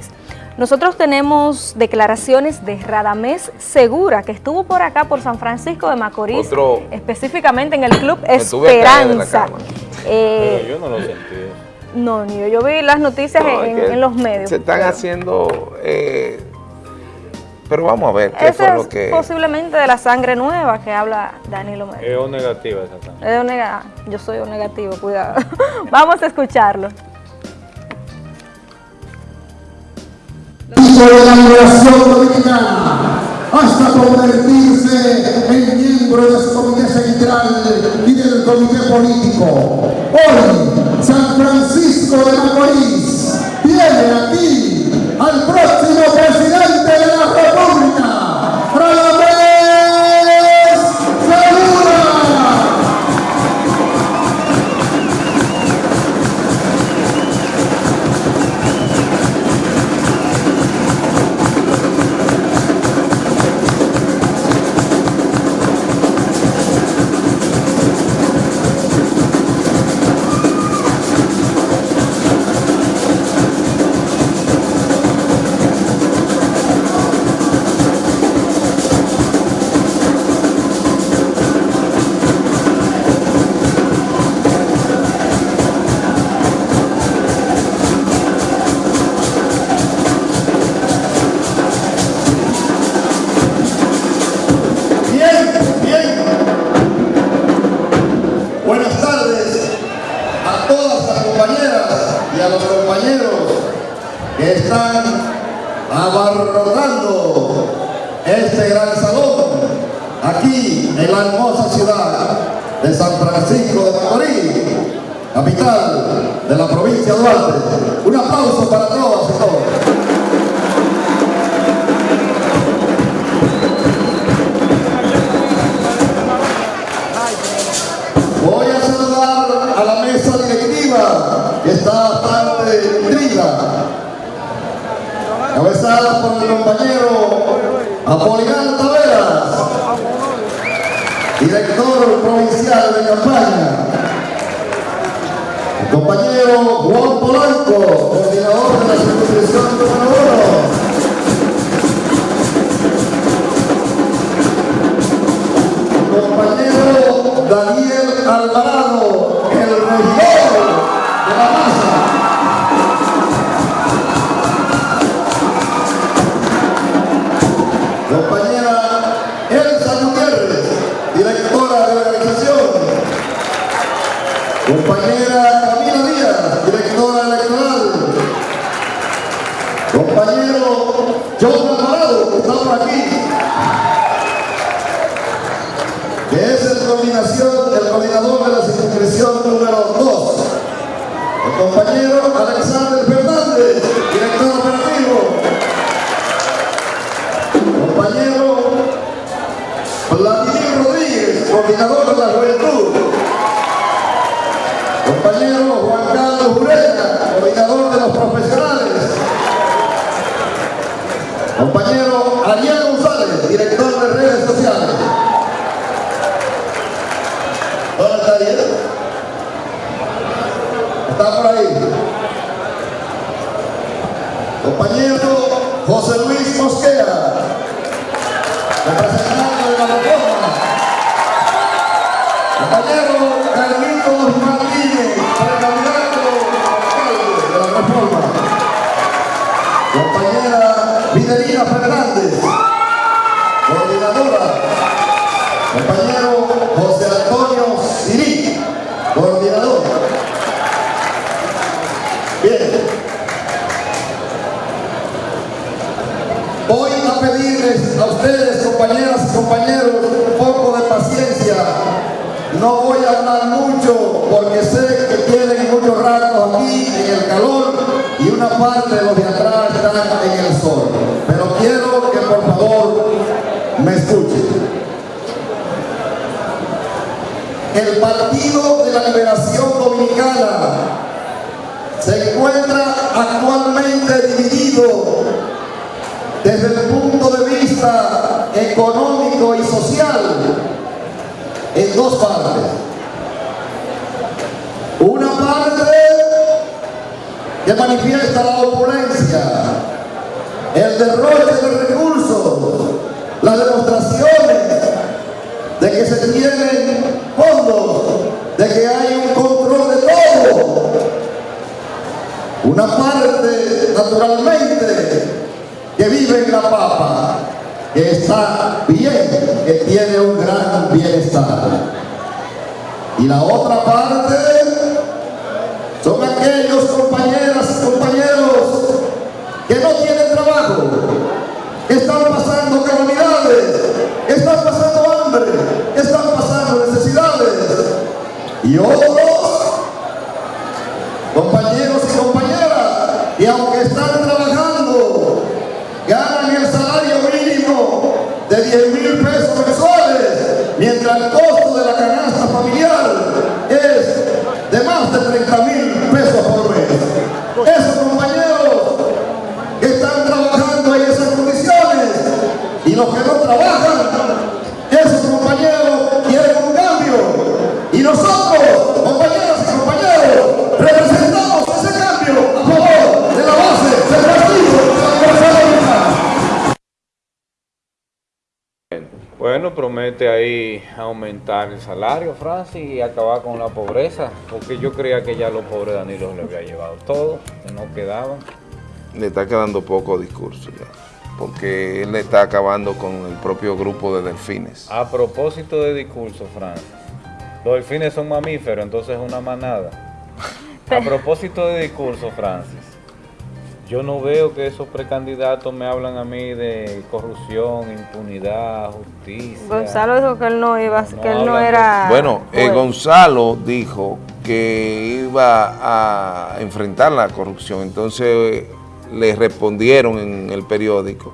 Nosotros tenemos declaraciones de Radamés Segura, que estuvo por acá, por San Francisco de Macorís, Otro- específicamente en el Club Esperanza. Eh, yo no lo sentí. no, ni yo, yo vi las noticias No, en, los medios. Se están pero haciendo... eh, pero vamos a ver qué Ese fue es lo que... posiblemente de la sangre nueva que habla Danilo Medina. Es O negativa esa sangre. Es O nega- Yo soy O negativo, cuidado. (laughs) Vamos a escucharlo. Hizo de la migración dominicana hasta convertirse en miembro de su comité central y del comité político. Hoy, San Francisco de Macorís tiene aquí al próximo que están abarrotando este gran salón aquí en la hermosa ciudad de San Francisco de Macorís, capital de la provincia de Duarte. Un aplauso para todos y todos. Cabezada por mi compañero Apolinar Taveras, director provincial de campaña, el compañero Juan Polanco, coordinador de la circunscripción número uno. compañero Daniel Alvarado, el regidor de la masa. Alexander Fernández, director operativo. Fidelina Fernández, coordinadora. Compañero José Antonio Sirí, coordinador. Bien. Voy a pedirles a ustedes, compañeras y compañeros, porque sé que tienen muchos ratos aquí en el calor y una parte de los de atrás están en el sol. Pero quiero que por favor me escuchen. El Partido de la Liberación Dominicana se encuentra actualmente dividido desde el punto de vista económico y social en dos partes. Que manifiesta la opulencia, el derroche de recursos, las demostraciones de que se tienen fondos, de que hay un control de todo. Una parte, naturalmente, que vive en la papa, que está bien, que tiene un gran bienestar. Y la otra parte Y otros, compañeros y compañeras, que aunque están trabajando, ganan el salario mínimo de 10 mil pesos mensuales, mientras el costo de la canasta familiar es de más de 30 mil pesos por mes. Esos compañeros que están trabajando en esas condiciones y los que no trabajan, Ahí aumentar el salario, Francis, y acabar con la pobreza, porque yo creía que ya los pobres Danilo le había llevado todo, que no quedaban. Le está quedando poco discurso ya, porque él le está acabando con el propio grupo de delfines. A propósito de discurso, Francis, los delfines son mamíferos, entonces es una manada. A propósito de discurso, Francis, yo no veo que esos precandidatos me hablan a mí de corrupción, impunidad, justicia. Gonzalo dijo que él no iba, No que él no de- era... Bueno, eh. Gonzalo dijo que iba a enfrentar la corrupción, entonces eh, le respondieron en el periódico,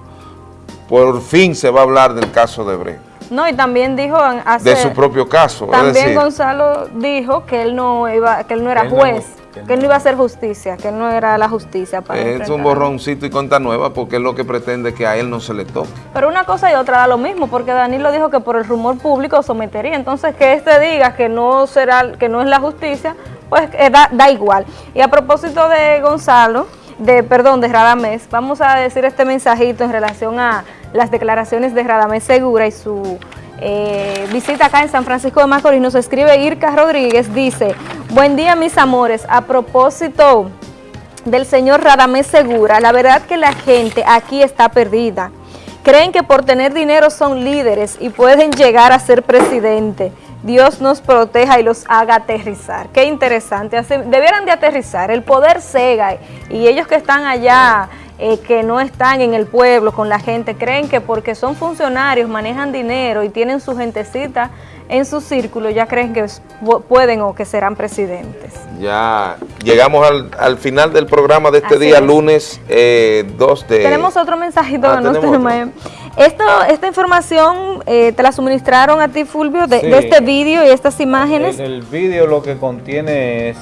por fin se va a hablar del caso de Bre, No, y también dijo hace... de su propio caso, es También decir, Gonzalo dijo que él no iba, que él no era no- juez, que no iba a hacer justicia, que no era la justicia para es un borroncito y conta nueva porque es lo que pretende que a él no se le toque. Pero una cosa y otra da lo mismo, porque Danilo dijo que por el rumor público sometería. Entonces, que este diga que no será, que no es la justicia, pues eh, da, da igual. Y a propósito de Gonzalo, de perdón, de Radamés, vamos a decir este mensajito en relación a las declaraciones de Radamés Segura y su eh, visita acá en San Francisco de Macorís. Nos escribe Irka Rodríguez, dice, buen día mis amores, a propósito del señor Radamés Segura, la verdad que la gente aquí está perdida. Creen que por tener dinero son líderes y pueden llegar a ser presidente. Dios nos proteja y los haga aterrizar. Qué interesante. Así- debieran de aterrizar. El poder cega y ellos que están allá, eh, que no están en el pueblo con la gente, creen que porque son funcionarios, manejan dinero y tienen su gentecita en su círculo, ya creen que pueden o que serán presidentes. Ya llegamos al, al final del programa de este Así día, es. lunes eh, 2 de... Tenemos otro mensajito Ah, tenemos tenemos. Esto, esta información eh, te la suministraron a ti, Fulvio, de, Sí. de este vídeo y estas imágenes. El, el vídeo lo que contiene es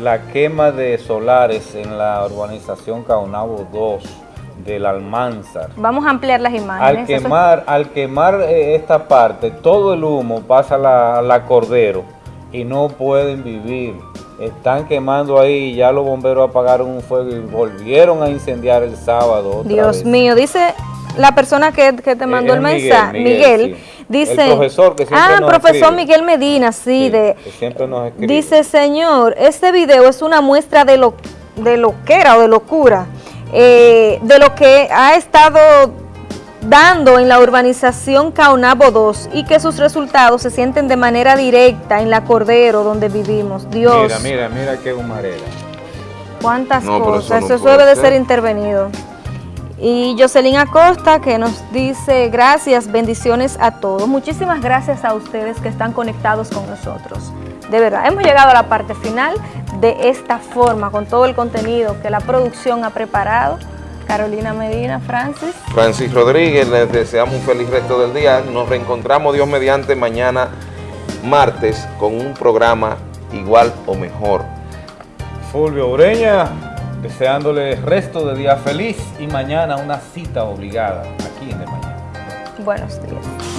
la quema de solares en la urbanización Caunabo 2 del Almanzar. Vamos a ampliar las Al imágenes. Eso- quemar, al quemar eh, esta parte, todo el humo pasa a la, a la Cordero y no pueden vivir. Están quemando ahí, ya los bomberos apagaron un fuego y volvieron a incendiar el sábado. otra Dios vez. mío, dice la persona que, que te mandó es el mensaje, Miguel, Miguel, sí. dice... El profesor que siempre Ah, nos profesor escribe. Miguel Medina, sí, de... Que siempre nos escribe. Dice, señor, este video es una muestra de lo, de lo que era o de locura, eh, de lo que ha estado dando en la urbanización Caunabo 2 y que sus resultados se sienten de manera directa en la Cordero donde vivimos. Dios, Mira, mira, mira qué humareda. cuántas No, pero eso cosas, no eso, debe de ser. ser intervenido. Y Jocelyn Acosta que nos dice gracias, bendiciones a todos. Muchísimas gracias a ustedes que están conectados con nosotros. De verdad, hemos llegado a la parte final de esta forma, con todo el contenido que la producción ha preparado. Carolina Medina, Francis. Francis Rodríguez, les deseamos un feliz resto del día. Nos reencontramos Dios mediante mañana martes con un programa igual o mejor. Fulvio Ureña, deseándole resto de día feliz y mañana una cita obligada aquí en De Mañana. Buenos días.